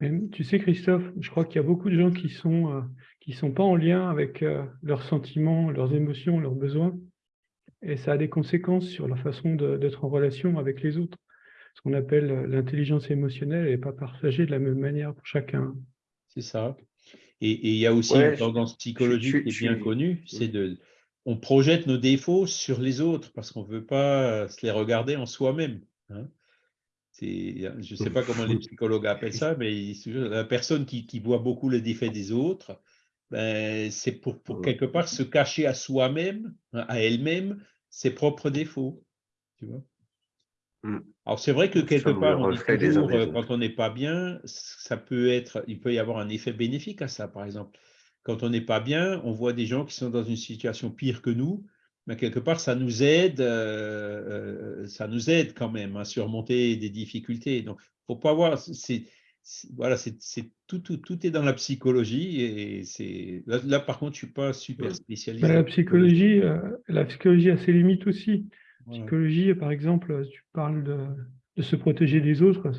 Euh, tu sais, Christophe, je crois qu'il y a beaucoup de gens qui sont qui sont pas en lien avec leurs sentiments, leurs émotions, leurs besoins, et ça a des conséquences sur leur façon d'être en relation avec les autres ce qu'on appelle euh, l'intelligence émotionnelle n'est pas partagée de la même manière pour chacun. C'est ça. Et, il y a aussi une tendance psychologique qui est bien connue, c'est de on projette nos défauts sur les autres parce qu'on ne veut pas se les regarder en soi-même. Hein. Je ne sais pas comment les psychologues appellent ça, mais la personne qui, voit beaucoup les défaits des autres, ben, c'est pour, pour, quelque part se cacher à soi-même, hein, à elle-même, ses propres défauts. Tu vois Mmh. Alors c'est vrai que quelque part, on toujours, euh, quand on n'est pas bien, ça peut être, il peut y avoir un effet bénéfique à ça, par exemple. Quand on n'est pas bien, on voit des gens qui sont dans une situation pire que nous, mais quelque part, ça nous aide, euh, euh, ça nous aide quand même à surmonter des difficultés. Donc, faut pas voir, c'est voilà, c'est tout, tout, tout est dans la psychologie et c'est là, par contre, je suis pas super spécialisé. la psychologie, la psychologie a ses limites aussi psychologie, par exemple, tu parles de, se protéger des autres.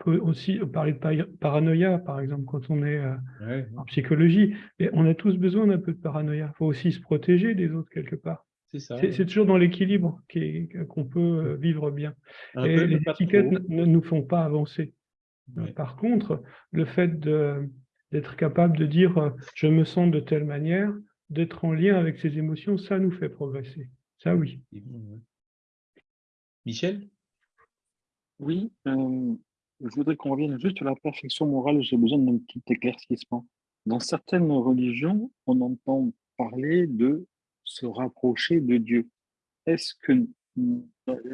On peut aussi parler de paranoïa, par exemple, quand on est euh, en psychologie. Mais on a tous besoin d'un peu de paranoïa. Il faut aussi se protéger des autres quelque part. C'est toujours dans l'équilibre qu'on peut euh, vivre bien. Et les étiquettes ne nous font pas avancer. Par contre, le fait d'être capable de dire euh, je me sens de telle manière, d'être en lien avec ses émotions, ça nous fait progresser. Ça, oui. Michel? Oui, euh, je voudrais qu'on revienne juste sur la perfection morale. J'ai besoin d'un petit éclaircissement. Dans certaines religions, on entend parler de se rapprocher de Dieu. Est-ce que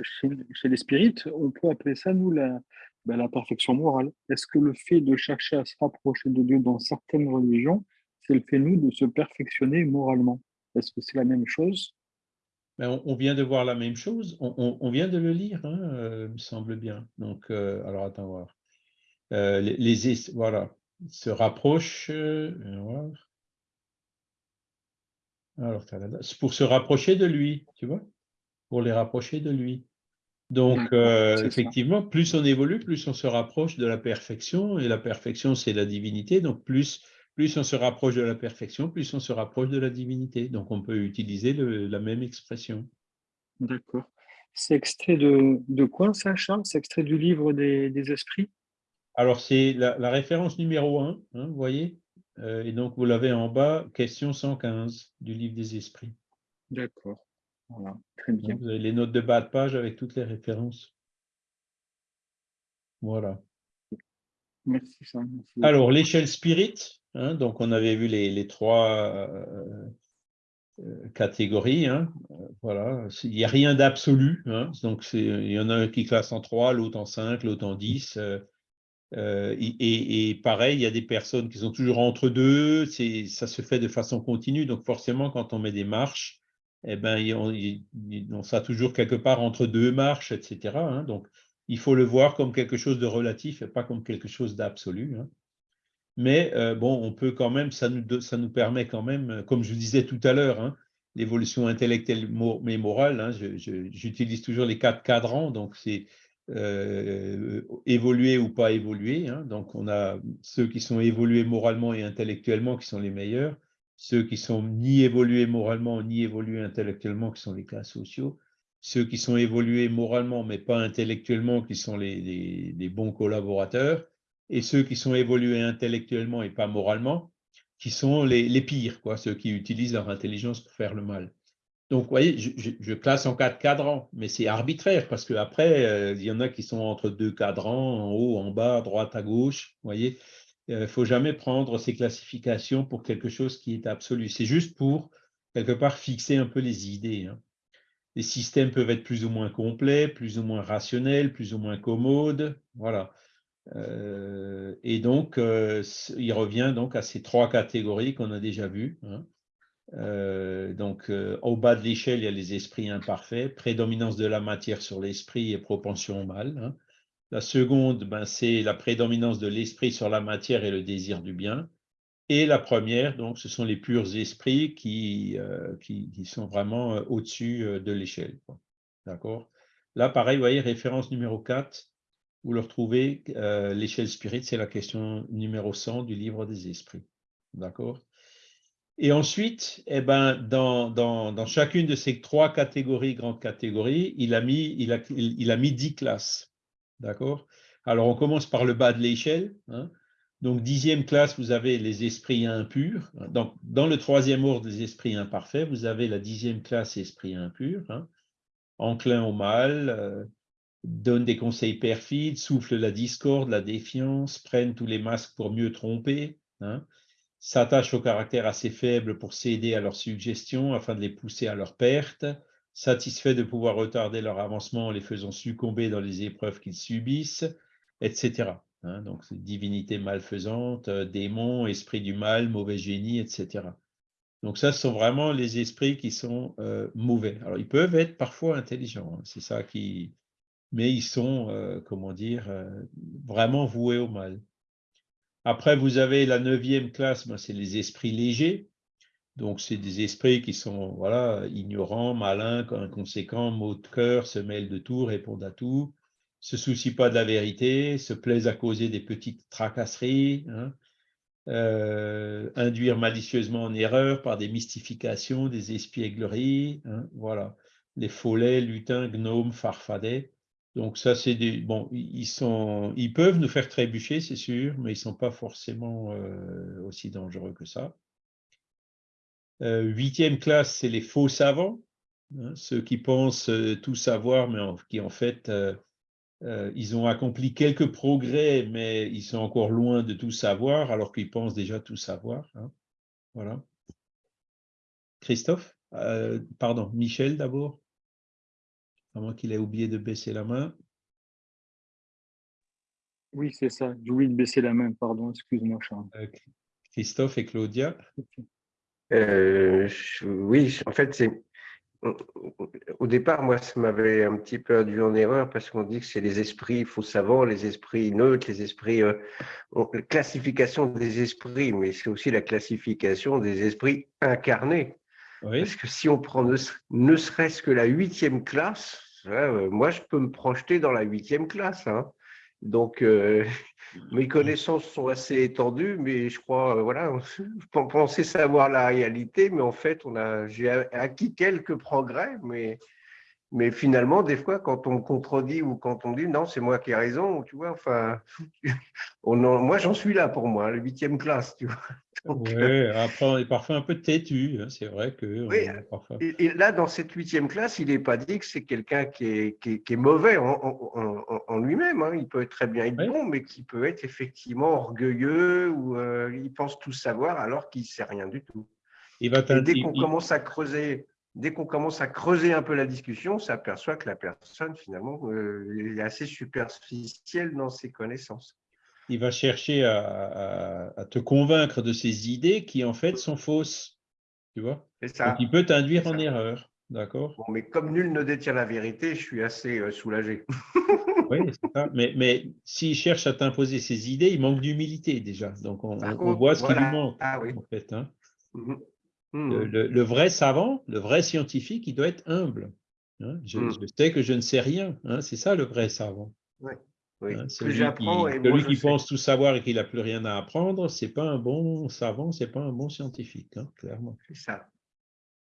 chez, les spirites, on peut appeler ça, nous, la, ben, la perfection morale? Est-ce que le fait de chercher à se rapprocher de Dieu dans certaines religions, c'est le fait, nous, de se perfectionner moralement? Est-ce que c'est la même chose? Ben, on, vient de voir la même chose, on, vient de le lire, hein, euh, me semble bien. Donc, euh, alors attends voir. Euh, les, voilà, se rapprochent. alors, pour se rapprocher de lui, tu vois, pour les rapprocher de lui. Donc, effectivement, plus on évolue, plus on se rapproche de la perfection, et la perfection, c'est la divinité, donc plus plus on se rapproche de la perfection, plus on se rapproche de la divinité. Donc, on peut utiliser la même expression. D'accord. C'est extrait de, quoi, ça, Charles? C'est extrait du livre des, esprits? Alors, c'est la, référence numéro 1, hein, vous voyez? Euh, Et donc, vous l'avez en bas, question 115 du livre des esprits. D'accord. Voilà, très bien. vous avez les notes de bas de page avec toutes les références. Voilà. Merci, Charles. Alors, l'échelle spirit, Hein, donc, on avait vu les, trois euh, euh, catégories. Hein, voilà. Il n'y a rien d'absolu. Hein, donc, il y en a un qui classe en 3, l'autre en 5, l'autre en 10. Euh, et, pareil, il y a des personnes qui sont toujours entre deux. Ça se fait de façon continue. Donc, forcément, quand on met des marches, eh ben, on, on sera toujours quelque part entre deux marches, etc. donc, il faut le voir comme quelque chose de relatif et pas comme quelque chose d'absolu. Mais euh, bon, on peut quand même, ça nous, ça nous permet quand même, euh, comme je vous disais tout à l'heure, hein, l'évolution intellectuelle mais morale, hein, j'utilise toujours les quatre cadrans, donc c'est euh, évoluer ou pas évoluer. Hein, donc on a ceux qui sont évolués moralement et intellectuellement qui sont les meilleurs, ceux qui sont ni évolués moralement ni évolués intellectuellement qui sont les cas sociaux, ceux qui sont évolués moralement mais pas intellectuellement qui sont les, les bons collaborateurs, et ceux qui sont évolués intellectuellement et pas moralement, qui sont les, pires, quoi, ceux qui utilisent leur intelligence pour faire le mal. Donc, vous voyez, je, classe en quatre cadrans, mais c'est arbitraire parce qu'après, euh, il y en a qui sont entre deux cadrans, en haut, en bas, à droite, à gauche. Vous voyez, il euh, ne faut jamais prendre ces classifications pour quelque chose qui est absolu. C'est juste pour quelque part fixer un peu les idées. hein. Les systèmes peuvent être plus ou moins complets, plus ou moins rationnels, plus ou moins commodes. Voilà. Euh, et donc, euh, il revient donc à ces trois catégories qu'on a déjà vues. hein. Euh, donc, au bas de l'échelle, il y a les esprits imparfaits, prédominance de la matière sur l'esprit et propension au mal. hein. La seconde, ben, c'est la prédominance de l'esprit sur la matière et le désir du bien. Et la première, donc, ce sont les purs esprits qui, qui, qui sont vraiment au-dessus de l'échelle. D'accord? Là, pareil, vous voyez, référence numéro 4, vous le retrouvez, euh, l'échelle spirit, c'est la question numéro 100 du livre des esprits. D'accord? Et ensuite, eh ben, dans, dans, dans chacune de ces trois catégories, grandes catégories, il a mis, il a, mis 10 classes. D'accord? Alors, on commence par le bas de l'échelle. hein. Donc, dixième classe, vous avez les esprits impurs. Donc, dans le troisième ordre des esprits imparfaits, vous avez la dixième classe esprits impurs, hein. enclin au mal, euh, donne des conseils perfides, souffle la discorde, la défiance, prennent tous les masques pour mieux tromper, hein, s'attachent au caractère assez faible pour céder à leurs suggestions afin de les pousser à leur perte, satisfaits de pouvoir retarder leur avancement en les faisant succomber dans les épreuves qu'ils subissent, etc. hein. donc, divinité malfaisante, euh, démons, esprit du mal, mauvais génie, etc. Donc ça, ce sont vraiment les esprits qui sont euh, mauvais. Alors, ils peuvent être parfois intelligents, hein, c'est ça qui... Mais ils sont, euh, comment dire, euh, vraiment voués au mal. Après, vous avez la neuvième classe, ben, c'est les esprits légers. Donc, c'est des esprits qui sont voilà, ignorants, malins, inconséquents, mots de cœur, se mêlent de tout, répondent à tout, se soucient pas de la vérité, se plaisent à causer des petites tracasseries, hein, euh, induire malicieusement en erreur par des mystifications, des espiègleries, hein, voilà, les follets, lutins, gnomes, farfadets. Donc ça, c'est des bon, ils sont, ils peuvent nous faire trébucher, c'est sûr, mais ils sont pas forcément euh, aussi dangereux que ça. Euh, huitième classe, c'est les faux savants, hein, ceux qui pensent euh, tout savoir, mais qui en fait ils ont accompli quelques progrès, mais ils sont encore loin de tout savoir, alors qu'ils pensent déjà tout savoir. hein. Voilà. Christophe Pardon, Michel d'abord. À moins qu'il ait oublié de baisser la main. Oui, c'est ça. J'ai oublié de baisser la main, pardon, excuse-moi, Charles. Euh, Christophe et Claudia. Euh, je- oui, en fait, c'est au départ, moi, ça m'avait un petit peu induit en erreur parce qu'on dit que c'est les esprits faux savants, les esprits neutres, les esprits, euh, on- la classification des esprits, mais c'est aussi la classification des esprits incarnés. Parce que si on prend ne, serait-ce que la huitième classe, euh, moi, je peux me projeter dans la huitième classe. hein. Donc, euh, mes connaissances sont assez étendues, mais je crois, euh, voilà, je pensais savoir la réalité, mais en fait, j'ai acquis quelques progrès, mais, mais finalement, des fois, quand on contredit ou quand on dit non, c'est moi qui ai raison, tu vois, enfin, on en- moi, j'en suis là pour moi, la huitième classe, tu vois. Donc, euh, Ouais, après, on est parfois un peu têtu, hein, c'est vrai que on Oui, parfois- Et, et là, dans cette huitième classe, il n'est pas dit que c'est quelqu'un qui est, qui, est, qui est mauvais en, en- en- en lui-même. hein. Il peut très bien être Oui. bon, mais qui peut être effectivement orgueilleux ou euh, il pense tout savoir alors qu'il ne sait rien du tout. il va Et dès qu'on il- commence à creuser, dès qu'on commence à creuser un peu la discussion, on s'aperçoit que la personne finalement euh, est assez superficielle dans ses connaissances. il va chercher à, à- à te convaincre de ses idées qui en fait sont fausses. Tu vois? C'est ça. Donc il peut t'induire en erreur. D'accord? Bon, mais comme nul ne détient la vérité, je suis assez euh, soulagé. Oui, c'est ça. Mais, mais s'il cherche à t'imposer ses idées, il manque d'humilité déjà. Donc on, voit ce qui lui voilà. manque. Ah oui. En fait, hein. Mhm. le, Mhm. le- le vrai savant, le vrai scientifique, il doit être humble. hein. Je, Mm. je sais que je ne sais rien. hein. C'est ça le vrai savant. Oui, hein. plus Celui qui, et celui qui pense tout savoir et qui n'a plus rien à apprendre, c'est pas un bon savant, c'est pas un bon scientifique, hein, clairement. C'est ça.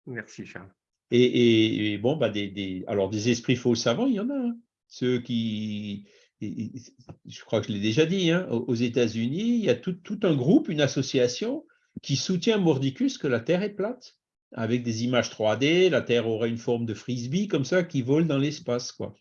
Merci, Charles. Et, et- et bon, bah des, des- alors des esprits faux savants, il y en a. hein. Ceux qui, je crois que je l'ai déjà dit, hein, aux aux États-Unis, il y a tout, tout un groupe, une association qui soutient Mordicus que la Terre est plate, avec des images 3D, la Terre aurait une forme de frisbee comme ça qui vole dans l'espace, quoi.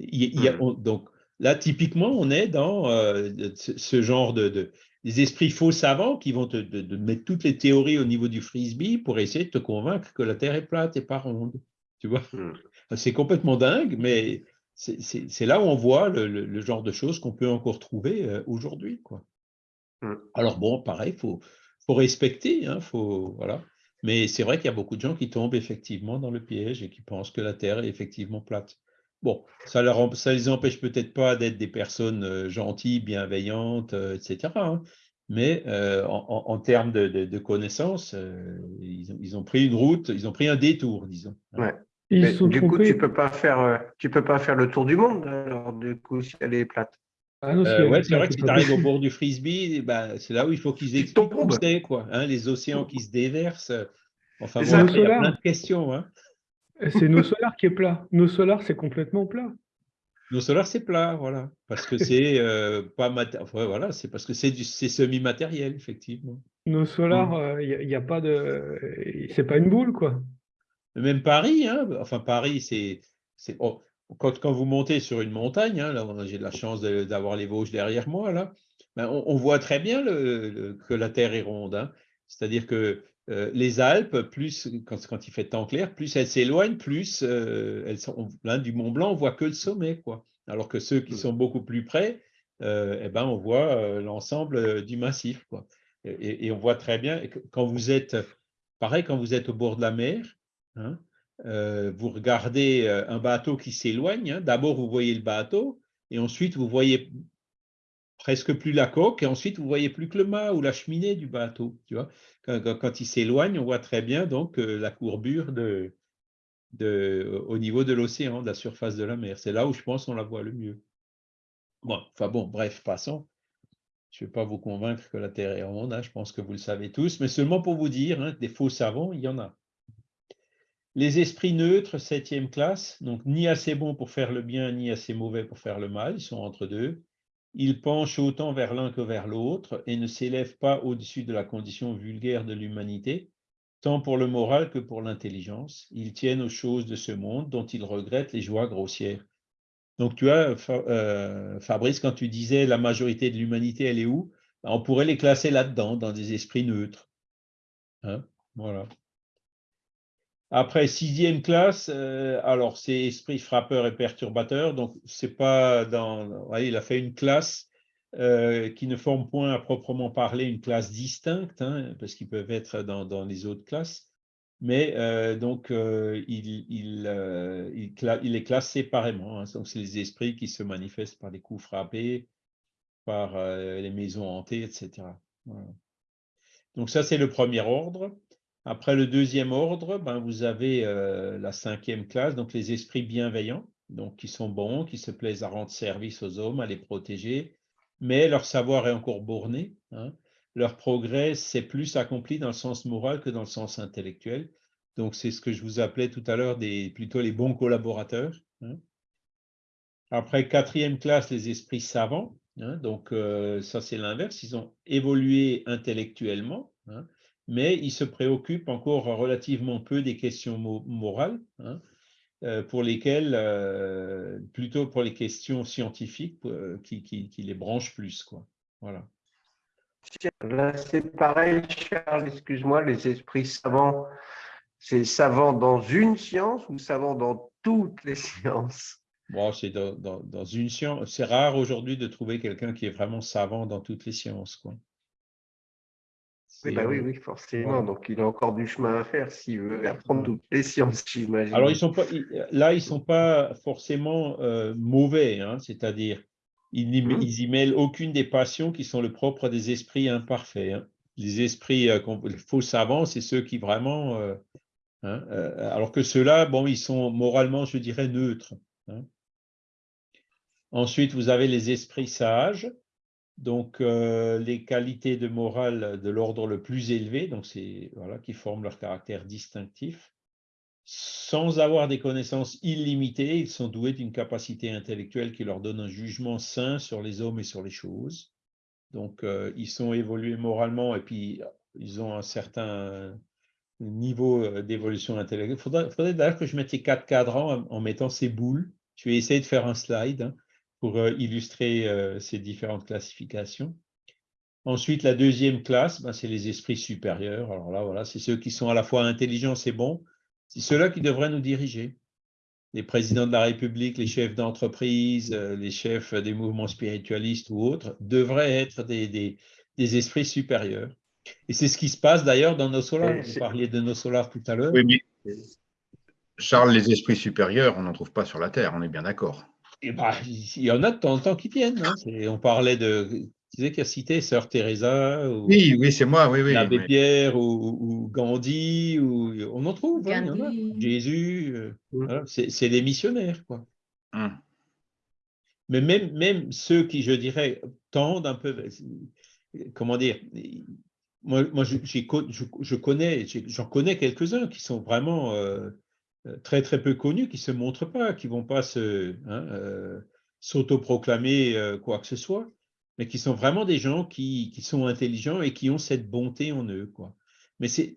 Il y a- on- donc là, typiquement, on est dans euh, ce, genre de, de- des esprits faux savants qui vont te, mettre toutes les théories au niveau du frisbee pour essayer de te convaincre que la Terre est plate et pas ronde. Tu vois hmm. C'est complètement dingue, mais c'est là où on voit le, genre de choses qu'on peut encore trouver euh, aujourd'hui. Hmm. Alors bon, pareil, il faut, faut, respecter, hein, faut, voilà. mais c'est vrai qu'il y a beaucoup de gens qui tombent effectivement dans le piège et qui pensent que la Terre est effectivement plate. Bon, ça ne les empêche peut-être pas d'être des personnes euh, gentilles, bienveillantes, euh, etc. Hein. Mais euh, en, termes de, connaissances, ils, ont, pris une route, ils ont pris un détour, disons. Hein. Ouais. du coup, tu ne peux, pas faire, tu peux pas faire le tour du monde, alors, du coup, si elle est plate. Ah ouais, c'est vrai que si tu arrives au bord du frisbee, bah, c'est là où il faut qu'ils expliquent c'est, quoi. Hein, les océans qui se déversent. Enfin, bon, il y a plein de questions. Hein. C'est nos solars qui est plat. Nos solars, c'est complètement plat. Nos solars, c'est plat, voilà. Parce que c'est euh, pas voilà, c'est parce que c'est semi-matériel, effectivement. Nos solars, il n'y euh, a, pas de. C'est pas une boule, quoi. Même Paris, hein. Enfin, Paris, c'est. Oh, quand, quand, vous montez sur une montagne, hein, là, j'ai de la chance d'avoir les Vosges derrière moi, là, ben, on, voit très bien le, que la Terre est ronde. Hein. C'est-à-dire que euh, les Alpes, plus quand, il fait temps clair, plus elles s'éloignent, plus euh, elles sont là, du Mont Blanc, on voit que le sommet, quoi. Alors que ceux qui sont beaucoup plus près, euh, eh ben, on voit l'ensemble du massif, quoi. Et, on voit très bien quand vous êtes, pareil, quand vous êtes au bord de la mer, hein, vous regardez un bateau qui s'éloigne. Hein. D'abord, vous voyez le bateau, et ensuite vous voyez presque plus la coque, et ensuite vous voyez plus que le mât ou la cheminée du bateau. Tu vois quand, il s'éloigne, on voit très bien donc euh, la courbure au niveau de l'océan, de la surface de la mer. C'est là où je pense qu'on la voit le mieux. Bon, enfin bon, bref, passons. Je ne vais pas vous convaincre que la Terre est ronde, hein, je pense que vous le savez tous, mais seulement pour vous dire, hein, des faux savants, il y en a. Les esprits neutres, septième classe, donc ni assez bons pour faire le bien, ni assez mauvais pour faire le mal, ils sont entre deux. Ils penchent autant vers l'un que vers l'autre et ne s'élèvent pas au-dessus de la condition vulgaire de l'humanité, tant pour le moral que pour l'intelligence. Ils tiennent aux choses de ce monde dont ils regrettent les joies grossières. Donc tu vois, euh, Fabrice, quand tu disais la majorité de l'humanité, elle est où? Ben, On pourrait les classer là-dedans, dans des esprits neutres. Hein? Voilà. Après, sixième classe, euh, alors c'est esprit frappeur et perturbateur, donc c'est pas dans. il a fait une classe euh, qui ne forme point à proprement parler une classe distincte, hein, parce qu'ils peuvent être dans, les autres classes, mais euh, donc il, il, il, est classé séparément. Hein, donc c'est les esprits qui se manifestent par les coups frappés, par les maisons hantées, etc. Donc ça, c'est le premier ordre. Après le deuxième ordre, ben, vous avez euh, la cinquième classe, donc les esprits bienveillants, donc qui sont bons, qui se plaisent à rendre service aux hommes, à les protéger, mais leur savoir est encore borné. Hein. Leur progrès s'est plus accompli dans le sens moral que dans le sens intellectuel. Donc c'est ce que je vous appelais tout à l'heure plutôt les bons collaborateurs. Hein. Après quatrième classe, les esprits savants. Hein. donc euh, ça c'est l'inverse, ils ont évolué intellectuellement mais il se préoccupe encore relativement peu des questions morales, hein, euh, pour lesquelles, euh, plutôt pour les questions scientifiques, euh, qui, qui, les branchent plus. Quoi. Voilà. Là, c'est pareil, Charles, excuse-moi, les esprits savants, c'est savant dans une science ou savant dans toutes les sciences? Bon, c'est dans, dans, une science. C'est rare aujourd'hui de trouver quelqu'un qui est vraiment savant dans toutes les sciences. Quoi. Oui, bah oui, oui, forcément. Donc, il a encore du chemin à faire s'il veut apprendre toutes les sciences, j'imagine. Alors, ils sont pas, là, ils ne sont pas forcément euh, mauvais, hein, c'est-à-dire, ils, mmh. ils y mêlent aucune des passions qui sont le propre des esprits imparfaits. Hein. Les esprits euh, faux savants, c'est ceux qui vraiment. Euh, hein, alors que ceux-là, bon, ils sont moralement, je dirais, neutres. Hein. Ensuite, vous avez les esprits sages donc, euh, les qualités de morale de l'ordre le plus élevé, donc voilà, qui forment leur caractère distinctif. Sans avoir des connaissances illimitées, ils sont doués d'une capacité intellectuelle qui leur donne un jugement sain sur les hommes et sur les choses. Donc, euh, ils sont évolués moralement et puis ils ont un certain niveau euh, d'évolution intellectuelle. Il faudrait, d'ailleurs que je mette les quatre cadrans en, mettant ces boules. Je vais essayer de faire un slide. Hein pour euh, illustrer euh, ces différentes classifications. Ensuite, la deuxième classe, ben, c'est les esprits supérieurs. Alors là, voilà, c'est ceux qui sont à la fois intelligents, c'est bon. C'est ceux-là qui devraient nous diriger. Les présidents de la République, les chefs d'entreprise, euh, les chefs des mouvements spiritualistes ou autres devraient être des, des, esprits supérieurs. Et c'est ce qui se passe d'ailleurs dans nos solars. Vous parliez de nos solars tout à l'heure. Oui, mais Charles, les esprits supérieurs, on n'en trouve pas sur la Terre, on est bien d'accord. Ben, il y en a de temps en temps qui viennent. Hein. On parlait de tu sais qui a cité Sœur Teresa ou Oui, oui, c'est moi, oui, oui. L'abbé Pierre ou, Gandhi, ou, on en trouve, hein, Jésus, euh, mmh. c'est des missionnaires, quoi. Mmh. Mais même, même ceux qui, je dirais, tendent un peu, comment dire, moi, moi je, je, connais, j'en connais quelques-uns qui sont vraiment euh, très très peu connus, qui se montrent pas, qui vont pas se hein, s'autoproclamer quoi que ce soit mais qui sont vraiment des gens qui, sont intelligents et qui ont cette bonté en eux. Quoi. Mais c'est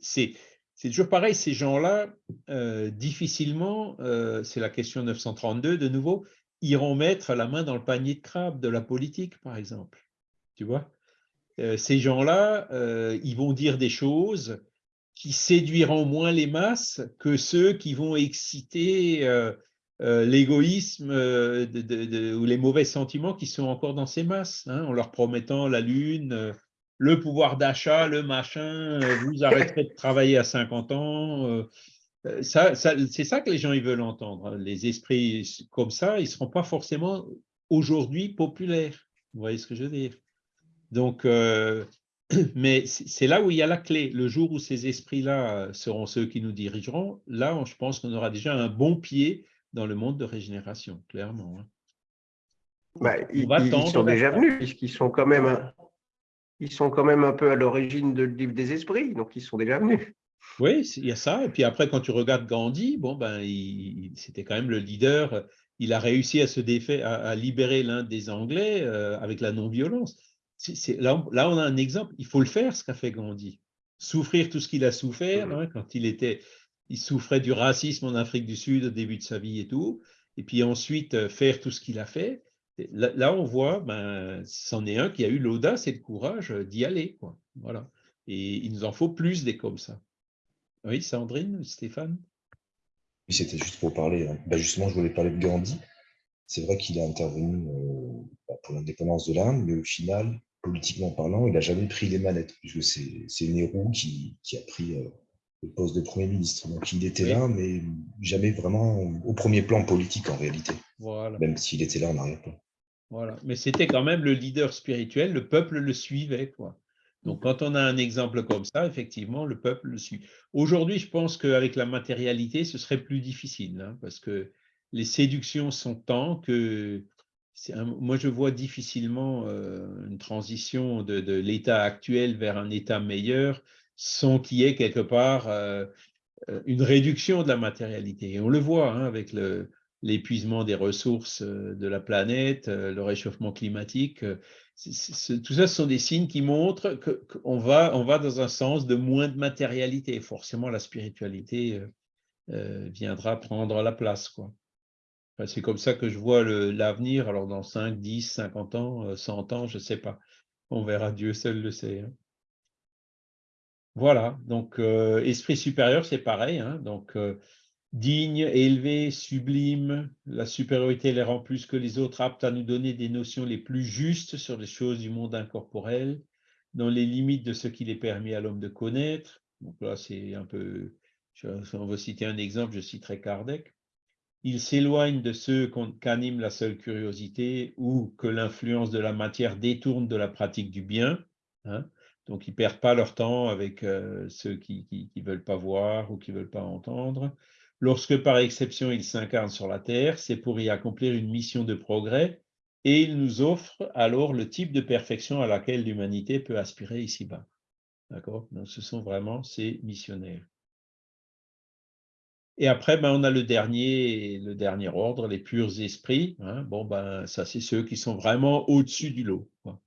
toujours pareil, ces gens-là, euh, difficilement, euh, c'est la question 932 de nouveau, iront mettre la main dans le panier de crabe de la politique, par exemple. Tu vois euh, Ces gens-là, ils vont dire des choses qui séduiront moins les masses que ceux qui vont exciter euh, l'égoïsme euh, ou les mauvais sentiments qui sont encore dans ces masses, hein, en leur promettant la lune, euh, le pouvoir d'achat, le machin, vous arrêterez de travailler à 50 ans. Ça, c'est ça que les gens ils veulent entendre. Hein. Les esprits comme ça, ils ne seront pas forcément aujourd'hui populaires. Vous voyez ce que je veux dire? Donc, mais c'est là où il y a la clé. Le jour où ces esprits-là seront ceux qui nous dirigeront, là, je pense qu'on aura déjà un bon pied dans le monde de régénération, clairement. Hein. Bah, ils, sont déjà venus, puisqu'ils sont quand même, ils sont quand même un peu à l'origine de livre des esprits, donc ils sont déjà venus. Oui, il y a ça. Et puis après, quand tu regardes Gandhi, bon, ben, c'était quand même le leader. Il a réussi à se défaire, à, libérer l'un des Anglais euh, avec la non-violence. Là, là, on a un exemple. Il faut le faire, ce qu'a fait Gandhi. Souffrir tout ce qu'il a souffert mmh. hein, quand il était il souffrait du racisme en Afrique du Sud au début de sa vie et tout, et puis ensuite euh, faire tout ce qu'il a fait. Là, on voit, ben, c'en est un qui a eu l'audace et le courage d'y aller. Quoi. Voilà. Et il nous en faut plus des comme ça. Oui, Sandrine, Stéphane? Oui, c'était juste pour parler. Hein. Ben, justement, je voulais parler de Gandhi. C'est vrai qu'il a intervenu euh, ben, pour l'indépendance de l'Inde, mais au final, politiquement parlant, il n'a jamais pris les manettes, puisque c'est Nehru qui, qui, a pris euh, le poste de Premier ministre. Donc il était là, mais jamais vraiment au premier plan politique en réalité. Voilà. Même s'il était là en arrière-plan. Voilà. Mais c'était quand même le leader spirituel, le peuple le suivait. Quoi. Donc quand on a un exemple comme ça, effectivement, le peuple le suit. Aujourd'hui, je pense qu'avec la matérialité, ce serait plus difficile, hein, parce que les séductions sont tant que moi, je vois difficilement euh, une transition de, l'état actuel vers un état meilleur sans qu'il y ait quelque part euh, euh, une réduction de la matérialité. Et on le voit hein, avec l'épuisement des ressources de la planète, le réchauffement climatique. tout ça, ce sont des signes qui montrent qu'on va, on va dans un sens de moins de matérialité. Forcément, la spiritualité viendra prendre la place. Quoi. C'est comme ça que je vois l'avenir. Alors, dans 5, 10, 50 ans, 100 ans, je ne sais pas. On verra, Dieu seul le sait. Hein. Voilà, donc euh, esprit supérieur, c'est pareil. Hein, donc euh, digne, élevé, sublime, la supériorité les rend plus que les autres aptes à nous donner des notions les plus justes sur les choses du monde incorporel, dans les limites de ce qu'il est permis à l'homme de connaître. Donc là, c'est un peu, on va citer un exemple, je citerai Kardec. Il s'éloigne de ceux qu'anime la seule curiosité ou que l'influence de la matière détourne de la pratique du bien. Hein, donc, ils ne perdent pas leur temps avec euh, ceux qui ne veulent pas voir ou qui ne veulent pas entendre. Lorsque, par exception, ils s'incarnent sur la Terre, c'est pour y accomplir une mission de progrès et ils nous offrent alors le type de perfection à laquelle l'humanité peut aspirer ici-bas. Ce sont vraiment ces missionnaires. Et après, ben, on a le dernier, le dernier ordre, les purs esprits. Hein. Bon, ben, ça, c'est ceux qui sont vraiment au-dessus du lot. Hein.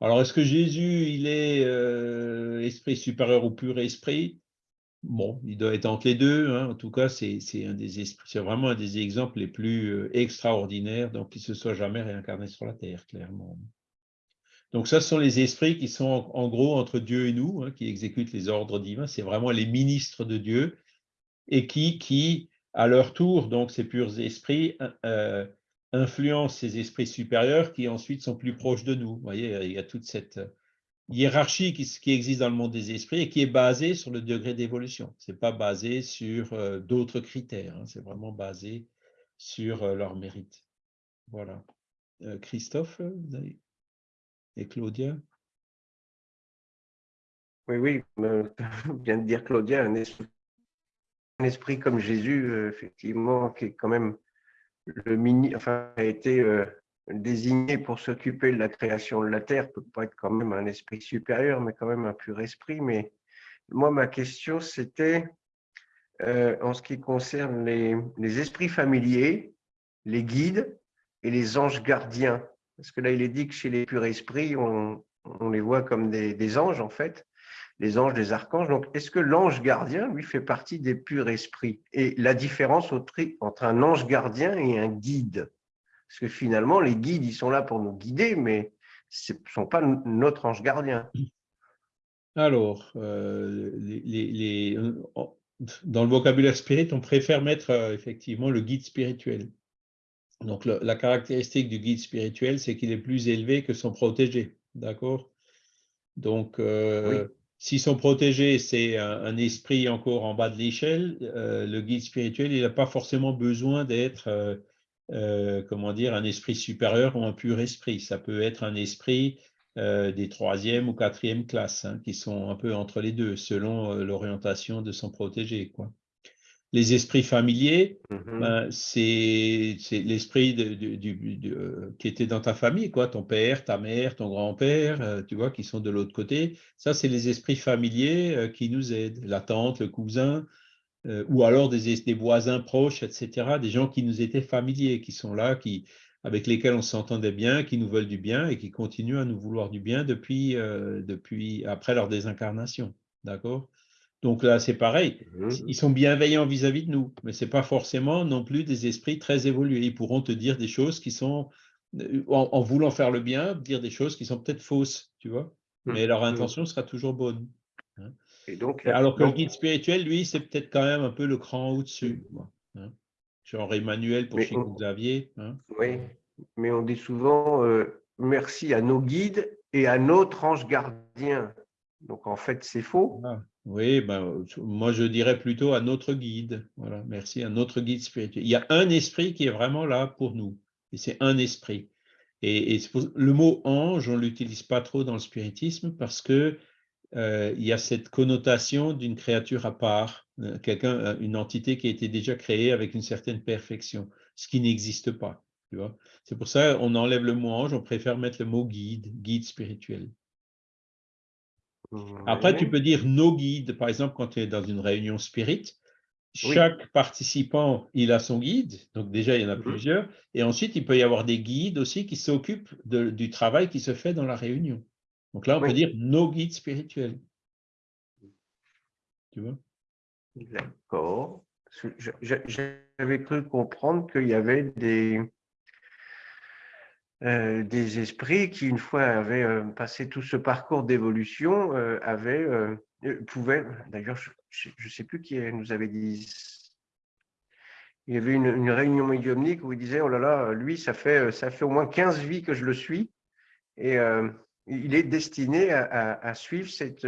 Alors, est-ce que Jésus, il est euh, esprit supérieur ou pur esprit? Bon, il doit être entre les deux. Hein. En tout cas, c'est vraiment un des exemples les plus euh, extraordinaires, donc il ne se soit jamais réincarné sur la terre, clairement. Donc ça, ce sont les esprits qui sont en, gros entre Dieu et nous, qui exécutent les ordres divins. C'est vraiment les ministres de Dieu et qui, qui à leur tour, donc ces purs esprits, euh, influencent ces esprits supérieurs qui ensuite sont plus proches de nous. Vous voyez, il y a toute cette hiérarchie qui, existe dans le monde des esprits et qui est basée sur le degré d'évolution. Ce n'est pas basé sur euh, d'autres critères, hein. c'est vraiment basé sur euh, leur mérite. Voilà. Christophe, et Claudia? Oui, oui, vient de dire Claudia, un esprit, esprit comme Jésus, euh, effectivement, qui est quand même le mini, enfin, a été euh, désigné pour s'occuper de la création de la terre, peut pas être quand même un esprit supérieur, mais quand même un pur esprit. Mais moi, ma question, c'était euh, en ce qui concerne les, les esprits familiers, les guides et les anges gardiens. Parce que là, il est dit que chez les purs esprits, on, les voit comme des, anges, en fait, les anges, des archanges. Donc, est-ce que l'ange gardien, lui, fait partie des purs esprits? Et la différence entre un ange gardien et un guide? Parce que finalement, les guides, ils sont là pour nous guider, mais ce ne sont pas notre ange gardien. Alors, euh, dans le vocabulaire spirit, on préfère mettre euh, effectivement le guide spirituel. Donc, la caractéristique du guide spirituel, c'est qu'il est plus élevé que son protégé. D'accord? Donc, euh, si son protégé, c'est un, esprit encore en bas de l'échelle, euh, le guide spirituel, il n'a pas forcément besoin d'être, euh, comment dire, un esprit supérieur ou un pur esprit. Ça peut être un esprit des troisième ou quatrième classes, hein, qui sont un peu entre les deux, selon l'orientation de son protégé. Les esprits familiers, mmh ben, c'est l'esprit euh, qui était dans ta famille, quoi, ton père, ta mère, ton grand-père, euh, tu vois, qui sont de l'autre côté. Ça, c'est les esprits familiers euh, qui nous aident, la tante, le cousin, ou alors des, des, voisins proches, etc., des gens qui nous étaient familiers, qui sont là, qui, avec lesquels on s'entendait bien, qui nous veulent du bien et qui continuent à nous vouloir du bien depuis, depuis après leur désincarnation. D'accord? Donc là, c'est pareil. Mmh ils sont bienveillants vis-à-vis de nous, mais ce n'est pas forcément non plus des esprits très évolués. Ils pourront te dire des choses qui sont, euh, en, voulant faire le bien, dire des choses qui sont peut-être fausses, tu vois. Mmh. Mais leur mmh. intention sera toujours bonne. Hein. Et donc, Alors que le guide spirituel, lui, c'est peut-être quand même un peu le cran au-dessus. Hein. Genre Emmanuel pour chez Xavier. Hein. Oui, mais on dit souvent euh, merci à nos guides et à notre ange gardien. Donc en fait, c'est faux. Ah. Oui, ben, moi je dirais plutôt à notre guide. Voilà, merci, à notre guide spirituel. Il y a un esprit qui est vraiment là pour nous, et c'est un esprit. Et, le mot ange, on ne l'utilise pas trop dans le spiritisme parce que euh, il y a cette connotation d'une créature à part, euh, quelqu'un, euh, une entité qui a été déjà créée avec une certaine perfection, ce qui n'existe pas. C'est pour ça qu'on enlève le mot ange, on préfère mettre le mot guide, guide spirituel. Après, tu peux dire nos guides, par exemple, quand tu es dans une réunion spirit, chaque participant, il a son guide, donc déjà, il y en a mhm. plusieurs, et ensuite, il peut y avoir des guides aussi qui s'occupent du travail qui se fait dans la réunion. Donc là, on peut dire nos guides spirituels. Tu vois? D'accord. J'avais cru comprendre qu'il y avait des, euh, des esprits qui, une fois avaient euh, passé tout ce parcours d'évolution, euh, avaient, pouvaient, d'ailleurs, je ne sais plus qui nous avait dit, il y avait une, réunion médiumnique où il disait, oh là là, lui, ça fait, ça fait au moins 15 vies que je le suis, et il est destiné à, suivre cette,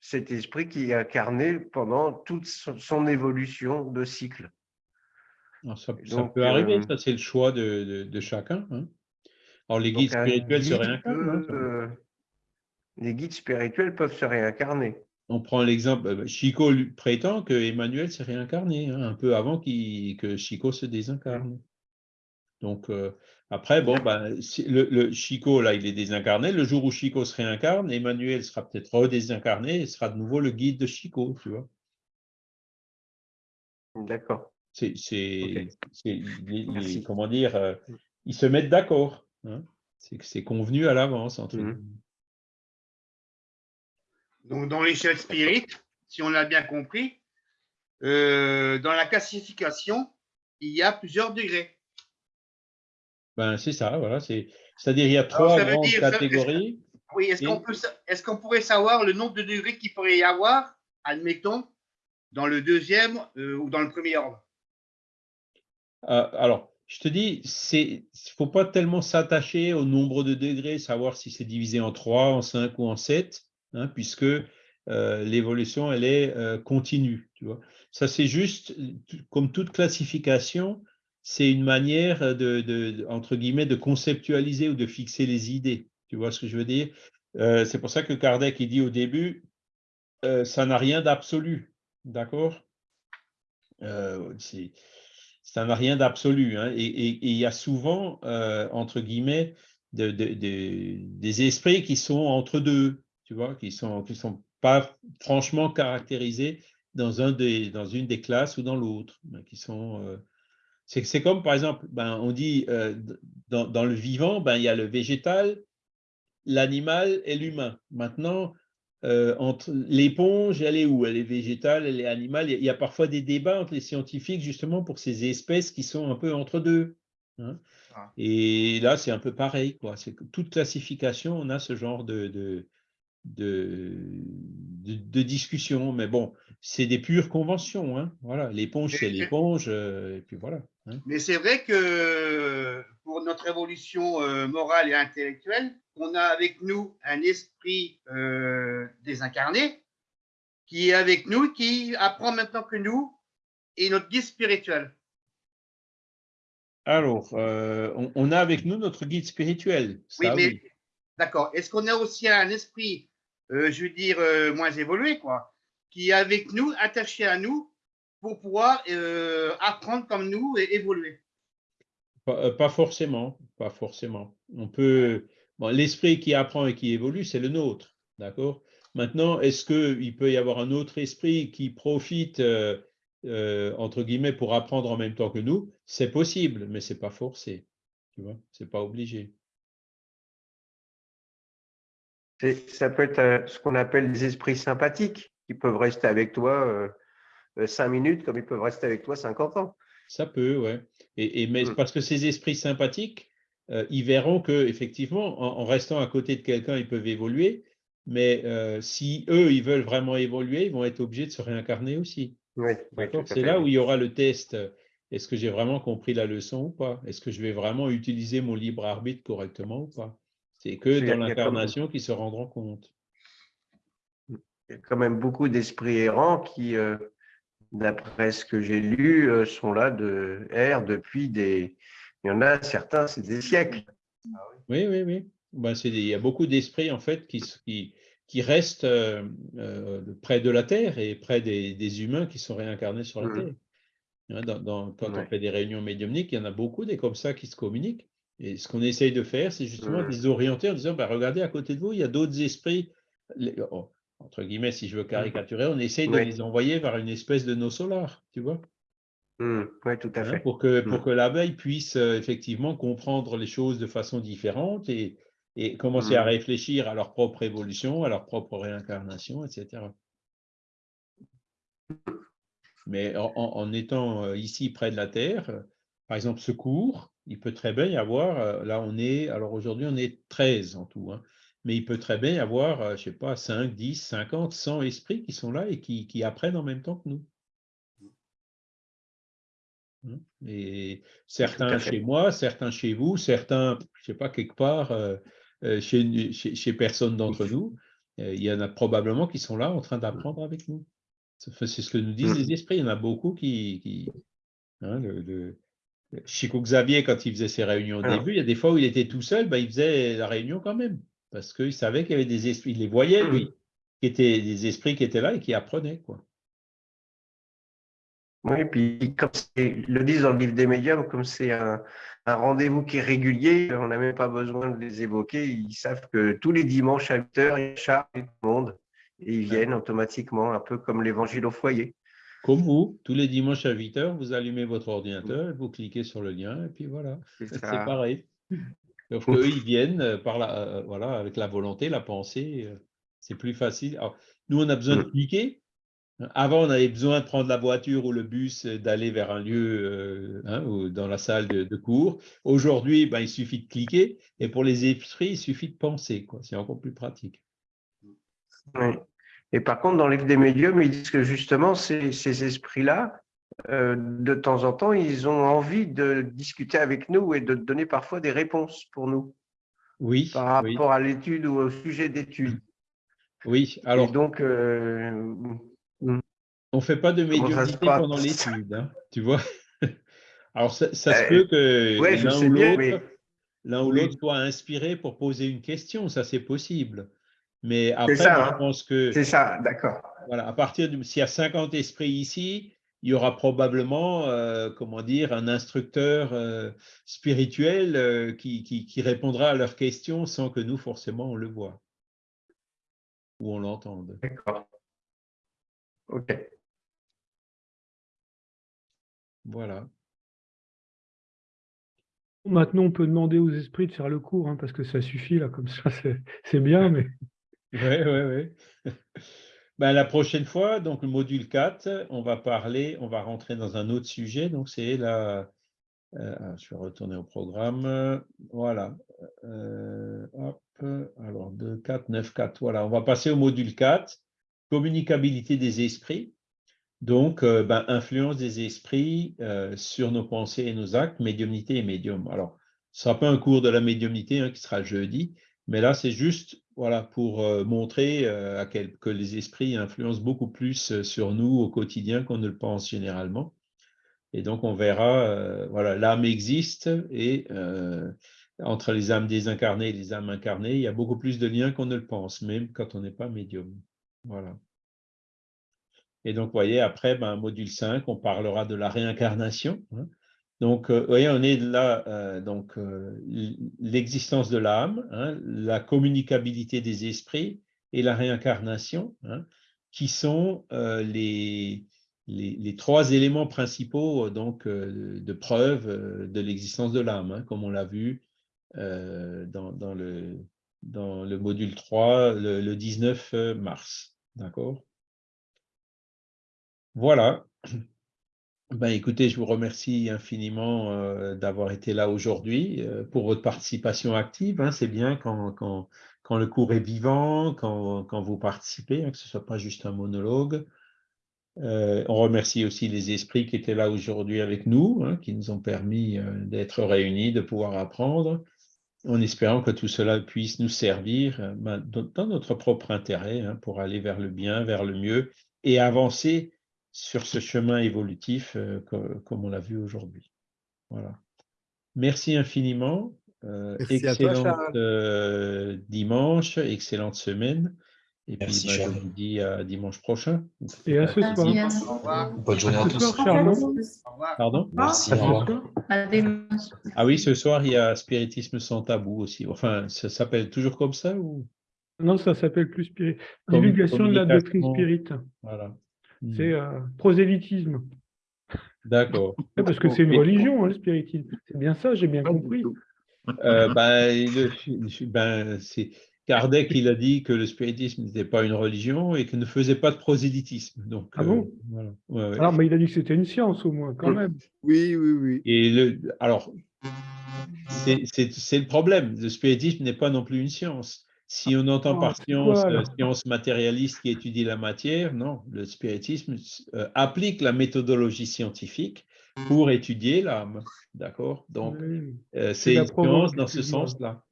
cet esprit qui est incarné pendant toute son, évolution de cycle. ça, peut arriver, ça c'est le choix de, de, chacun. Hein. Alors, les guides spirituels se réincarnent. Hein, euh, les guides spirituels peuvent se réincarner. On prend l'exemple, euh, Chico prétend que Emmanuel s'est réincarné hein, un peu avant que Chico se désincarne. Donc, euh, après, bon, ben, le, Chico, là, il est désincarné. Le jour où Chico se réincarne, Emmanuel sera peut-être redésincarné et sera de nouveau le guide de Chico, tu vois. D'accord. C'est, comment dire, ils se mettent d'accord. Hein? c'est que c'est convenu à l'avance entre mmh. Donc, dans l'échelle spirit, si on l'a bien compris, euh, dans la classification, il y a plusieurs degrés. Ben, c'est ça, voilà. C'est C'est-à-dire, il y a trois grandes catégories. oui, est-ce qu'on est qu'on pourrait savoir le nombre de degrés qu'il pourrait y avoir, admettons, dans le deuxième euh, ou dans le premier ordre? Euh, Alors, je te dis, il ne faut pas tellement s'attacher au nombre de degrés, savoir si c'est divisé en 3, en 5 ou en 7, hein, puisque euh, l'évolution, elle est continue. Tu vois. Ça, c'est juste, comme toute classification, c'est une manière de, entre guillemets, de conceptualiser ou de fixer les idées. Tu vois ce que je veux dire? C'est pour ça que Kardec il dit au début, ça n'a rien d'absolu. D'accord? Euh, Ça n'a rien d'absolu. Hein, et, il y a souvent, euh, entre guillemets, des esprits qui sont entre deux, tu vois, qui ne sont, qui sont pas franchement caractérisés dans, une des classes ou dans l'autre. Euh, c'est comme, par exemple, ben, on dit dans, dans, le vivant, ben, il y a le végétal, l'animal et l'humain. Maintenant, euh, entre l'éponge, elle est où? Elle est végétale, elle est animale. Il y, a, parfois des débats entre les scientifiques justement pour ces espèces qui sont un peu entre deux. Hein. Ah. Et là, c'est un peu pareil. Quoi. Toute classification, on a ce genre de, de, de, discussion. Mais bon, c'est des pures conventions. Hein. Voilà, l'éponge, c'est l'éponge. Euh, et puis voilà. Hein? Mais c'est vrai que pour notre évolution euh, morale et intellectuelle, on a avec nous un esprit euh, désincarné qui est avec nous, qui apprend maintenant que nous, et notre guide spirituel. Alors, euh, on, a avec nous notre guide spirituel. oui, mais d'accord. Est-ce qu'on a aussi un esprit, euh, je veux dire, moins évolué, quoi, qui est avec nous, attaché à nous, pour pouvoir apprendre comme nous et évoluer pas, forcément, pas forcément. On peut, l'esprit qui apprend et qui évolue, c'est le nôtre, d'accord? Maintenant, est-ce qu'il peut y avoir un autre esprit qui profite, euh, euh, entre guillemets, pour apprendre en même temps que nous? C'est possible, mais ce n'est pas forcé, tu vois Ce n'est pas obligé. Ça peut être euh, ce qu'on appelle des esprits sympathiques qui peuvent rester avec toi cinq minutes comme ils peuvent rester avec toi 50 ans. Ça peut, ouais. Et, mais mmh. parce que ces esprits sympathiques, euh, ils verront que effectivement, en, restant à côté de quelqu'un, ils peuvent évoluer. Mais euh, si eux, ils veulent vraiment évoluer, ils vont être obligés de se réincarner aussi. Oui, C'est là où il y aura le test. Est-ce que j'ai vraiment compris la leçon ou pas? Est-ce que je vais vraiment utiliser mon libre arbitre correctement ou pas? C'est que dans l'incarnation qu'ils se rendront compte. Il y a quand même beaucoup d'esprits errants qui, euh, d'après ce que j'ai lu, sont là de R depuis des, il y en a certains, c'est des siècles. Oui, oui, oui. Ben, il y a beaucoup d'esprits, en fait, qui, qui, restent euh, euh, près de la Terre et près des, humains qui sont réincarnés sur la mmh. Terre. Quand on fait des réunions médiumniques, il y en a beaucoup des comme ça qui se communiquent. Et ce qu'on essaye de faire, c'est justement mmh. les orienter en disant, ben, regardez, à côté de vous, il y a d'autres esprits. Oh, entre guillemets, si je veux caricaturer, on essaye de les envoyer vers une espèce de nos solars, tu vois. Mmh, oui, tout à hein, fait. pour que, pour mmh. que l'abeille puisse euh, effectivement comprendre les choses de façon différente et, et commencer à mmh. réfléchir à leur propre évolution, à leur propre réincarnation, etc. Mais en, étant euh, ici près de la Terre, euh, par exemple, ce cours, il peut très bien y avoir, là on est, alors aujourd'hui on est 13 en tout, hein, mais il peut très bien y avoir, je ne sais pas, 5, 10, 50, 100 esprits qui sont là et qui, qui apprennent en même temps que nous. Mmh. Et certains chez moi, certains chez vous, certains, je ne sais pas, quelque part, euh, euh, chez, chez, personne d'entre nous, euh, il y en a probablement qui sont là en train d'apprendre avec nous. C'est ce que nous disent les esprits. Il y en a beaucoup qui. qui hein, le, Chico Xavier, quand il faisait ses réunions au début, il y a des fois où il était tout seul, ben, il faisait la réunion quand même. Parce qu'il savait qu'il y avait des esprits, il les voyait, lui, mmh. qui étaient des esprits qui étaient là et qui apprenaient. Quoi. Oui, puis comme le disent dans le livre des médiums, comme c'est un, rendez-vous qui est régulier, on n'a même pas besoin de les évoquer. Ils savent que tous les dimanches à 8 heures, ils chargent tout le monde et ils viennent automatiquement, un peu comme l'évangile au foyer. Comme vous, tous les dimanches à 8 heures, vous allumez votre ordinateur, vous cliquez sur le lien et puis voilà, c'est pareil. Donc eux, ils viennent euh, par la, euh, voilà, avec la volonté, la pensée, euh, c'est plus facile. nous, on a besoin de cliquer, Avant, on avait besoin de prendre la voiture ou le bus, d'aller vers un lieu hein, ou dans la salle de, de cours. Aujourd'hui, ben, il suffit de cliquer. Et pour les esprits, il suffit de penser. C'est encore plus pratique. Oui. Et par contre, dans livre des médiums, ils disent que justement, ces, ces esprits-là, de temps en temps, ils ont envie de discuter avec nous et de donner parfois des réponses pour nous. Oui. Par rapport à l'étude ou au sujet d'étude. Oui, alors. Et donc, euh, on ne fait pas de médiumnité pendant l'étude, hein, tu vois? Alors, ça, ça se peut que ouais, l'un ou l'autre mais... ou oui. soit inspiré pour poser une question, ça c'est possible. Mais après, ça, moi, hein. je pense que. C'est ça, d'accord. Voilà, à partir de. S'il y a 50 esprits ici, il y aura probablement, euh, comment dire, un instructeur euh, spirituel euh, qui, qui, qui, répondra à leurs questions sans que nous, forcément, on le voit ou on l'entende. D'accord. OK. Voilà. Maintenant, on peut demander aux esprits de faire le cours, hein, parce que ça suffit, là, comme ça, c'est bien, mais... Oui, oui, oui. Ben, la prochaine fois, donc le module 4, on va parler, on va rentrer dans un autre sujet, donc c'est la... Euh, je vais retourner au programme. Voilà. Euh, hop. Alors, 2, 4, 9, 4. Voilà, on va passer au module 4, communicabilité des esprits. Donc, euh, ben, influence des esprits sur nos pensées et nos actes, médiumnité et médium. Alors, ce ne sera pas un cours de la médiumnité hein, qui sera jeudi, mais là, c'est juste voilà, pour euh, montrer quel, que les esprits influencent beaucoup plus sur nous au quotidien qu'on ne le pense généralement. Et donc, on verra, voilà, l'âme existe et entre les âmes désincarnées et les âmes incarnées, il y a beaucoup plus de liens qu'on ne le pense, même quand on n'est pas médium. Voilà. Et donc, vous voyez, après, ben, module 5, on parlera de la réincarnation. Hein. Donc, euh, vous voyez, on est là, euh, donc, euh, l'existence de l'âme, hein, la communicabilité des esprits et la réincarnation, hein, qui sont les, trois éléments principaux donc, de preuve de l'existence de l'âme, comme on l'a vu dans, dans, le, dans le module 3, le, le 19 mars. D'accord? Voilà. Ben, écoutez, je vous remercie infiniment euh, d'avoir été là aujourd'hui euh, pour votre participation active. Hein. C'est bien quand, quand, quand, le cours est vivant, quand, quand vous participez, hein, que ce ne soit pas juste un monologue. Euh, on remercie aussi les esprits qui étaient là aujourd'hui avec nous, hein, qui nous ont permis d'être réunis, de pouvoir apprendre, en espérant que tout cela puisse nous servir ben, dans notre propre intérêt pour aller vers le bien, vers le mieux et avancer sur ce chemin évolutif euh, comme, comme, on l'a vu aujourd'hui. Voilà. Merci infiniment. Euh, Merci toi, euh, dimanche, excellente semaine. Et Merci, puis, bah, je vous dis à dimanche prochain. Et à ce soir. Merci. Au revoir. Bonne journée à Ce tous. soir, Charles. Au revoir. Pardon? Merci, À. À. Ah oui, ce soir, il y a Spiritisme sans tabou aussi. Enfin, ça s'appelle toujours comme ça ou? Non, ça s'appelle plus spirit. Divulgation de la doctrine spirit. Voilà. Hmm. C'est euh, prosélytisme. D'accord. Ouais, Parce que c'est une religion, hein, le spiritisme. C'est bien ça, j'ai bien compris. Euh, ben, le- ben, c'est Kardec, il a dit que le spiritisme n'était pas une religion et qu'il ne faisait pas de prosélytisme. Donc, Ah bon? voilà. Ouais, ouais. Alors, mais il a dit que c'était une science au moins, quand même. Oui, oui, oui. Et le, alors, c'est le problème. Le spiritisme n'est pas non plus une science. Si on entend Oh, par science, quoi, euh, science matérialiste qui étudie la matière, non. Le spiritisme euh, applique la méthodologie scientifique pour étudier l'âme. D'accord? Donc, Oui. euh, C'est une science dans ce sens-là.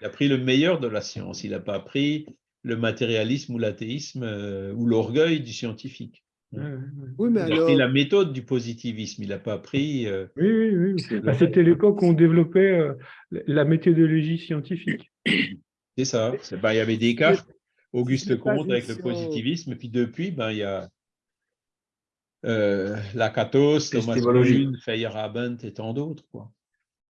Il a pris le meilleur de la science. Il n'a pas pris le matérialisme ou l'athéisme euh, ou l'orgueil du scientifique. Oui, mais Il a alors, pris la méthode du positivisme. Il n'a pas pris. euh, Oui, oui, oui. C'était l'époque où on développait euh, la méthodologie scientifique. C'est ça. C'est- ben, il y avait Descartes, Auguste n'est pas Comte avec le science- positivisme, et puis depuis, ben, il y a euh, Lakatos, Thomas. Kuhn, Feyerabend et tant d'autres. quoi.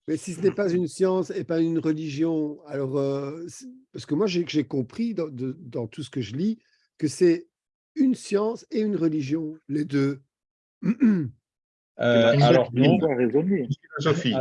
mais si ce n'est pas une science et pas une religion, alors, euh, parce que moi, j'ai j'ai compris dans, de- dans tout ce que je lis que c'est une science et une religion, les deux. Euh, alors non, raisonner. Philosophie.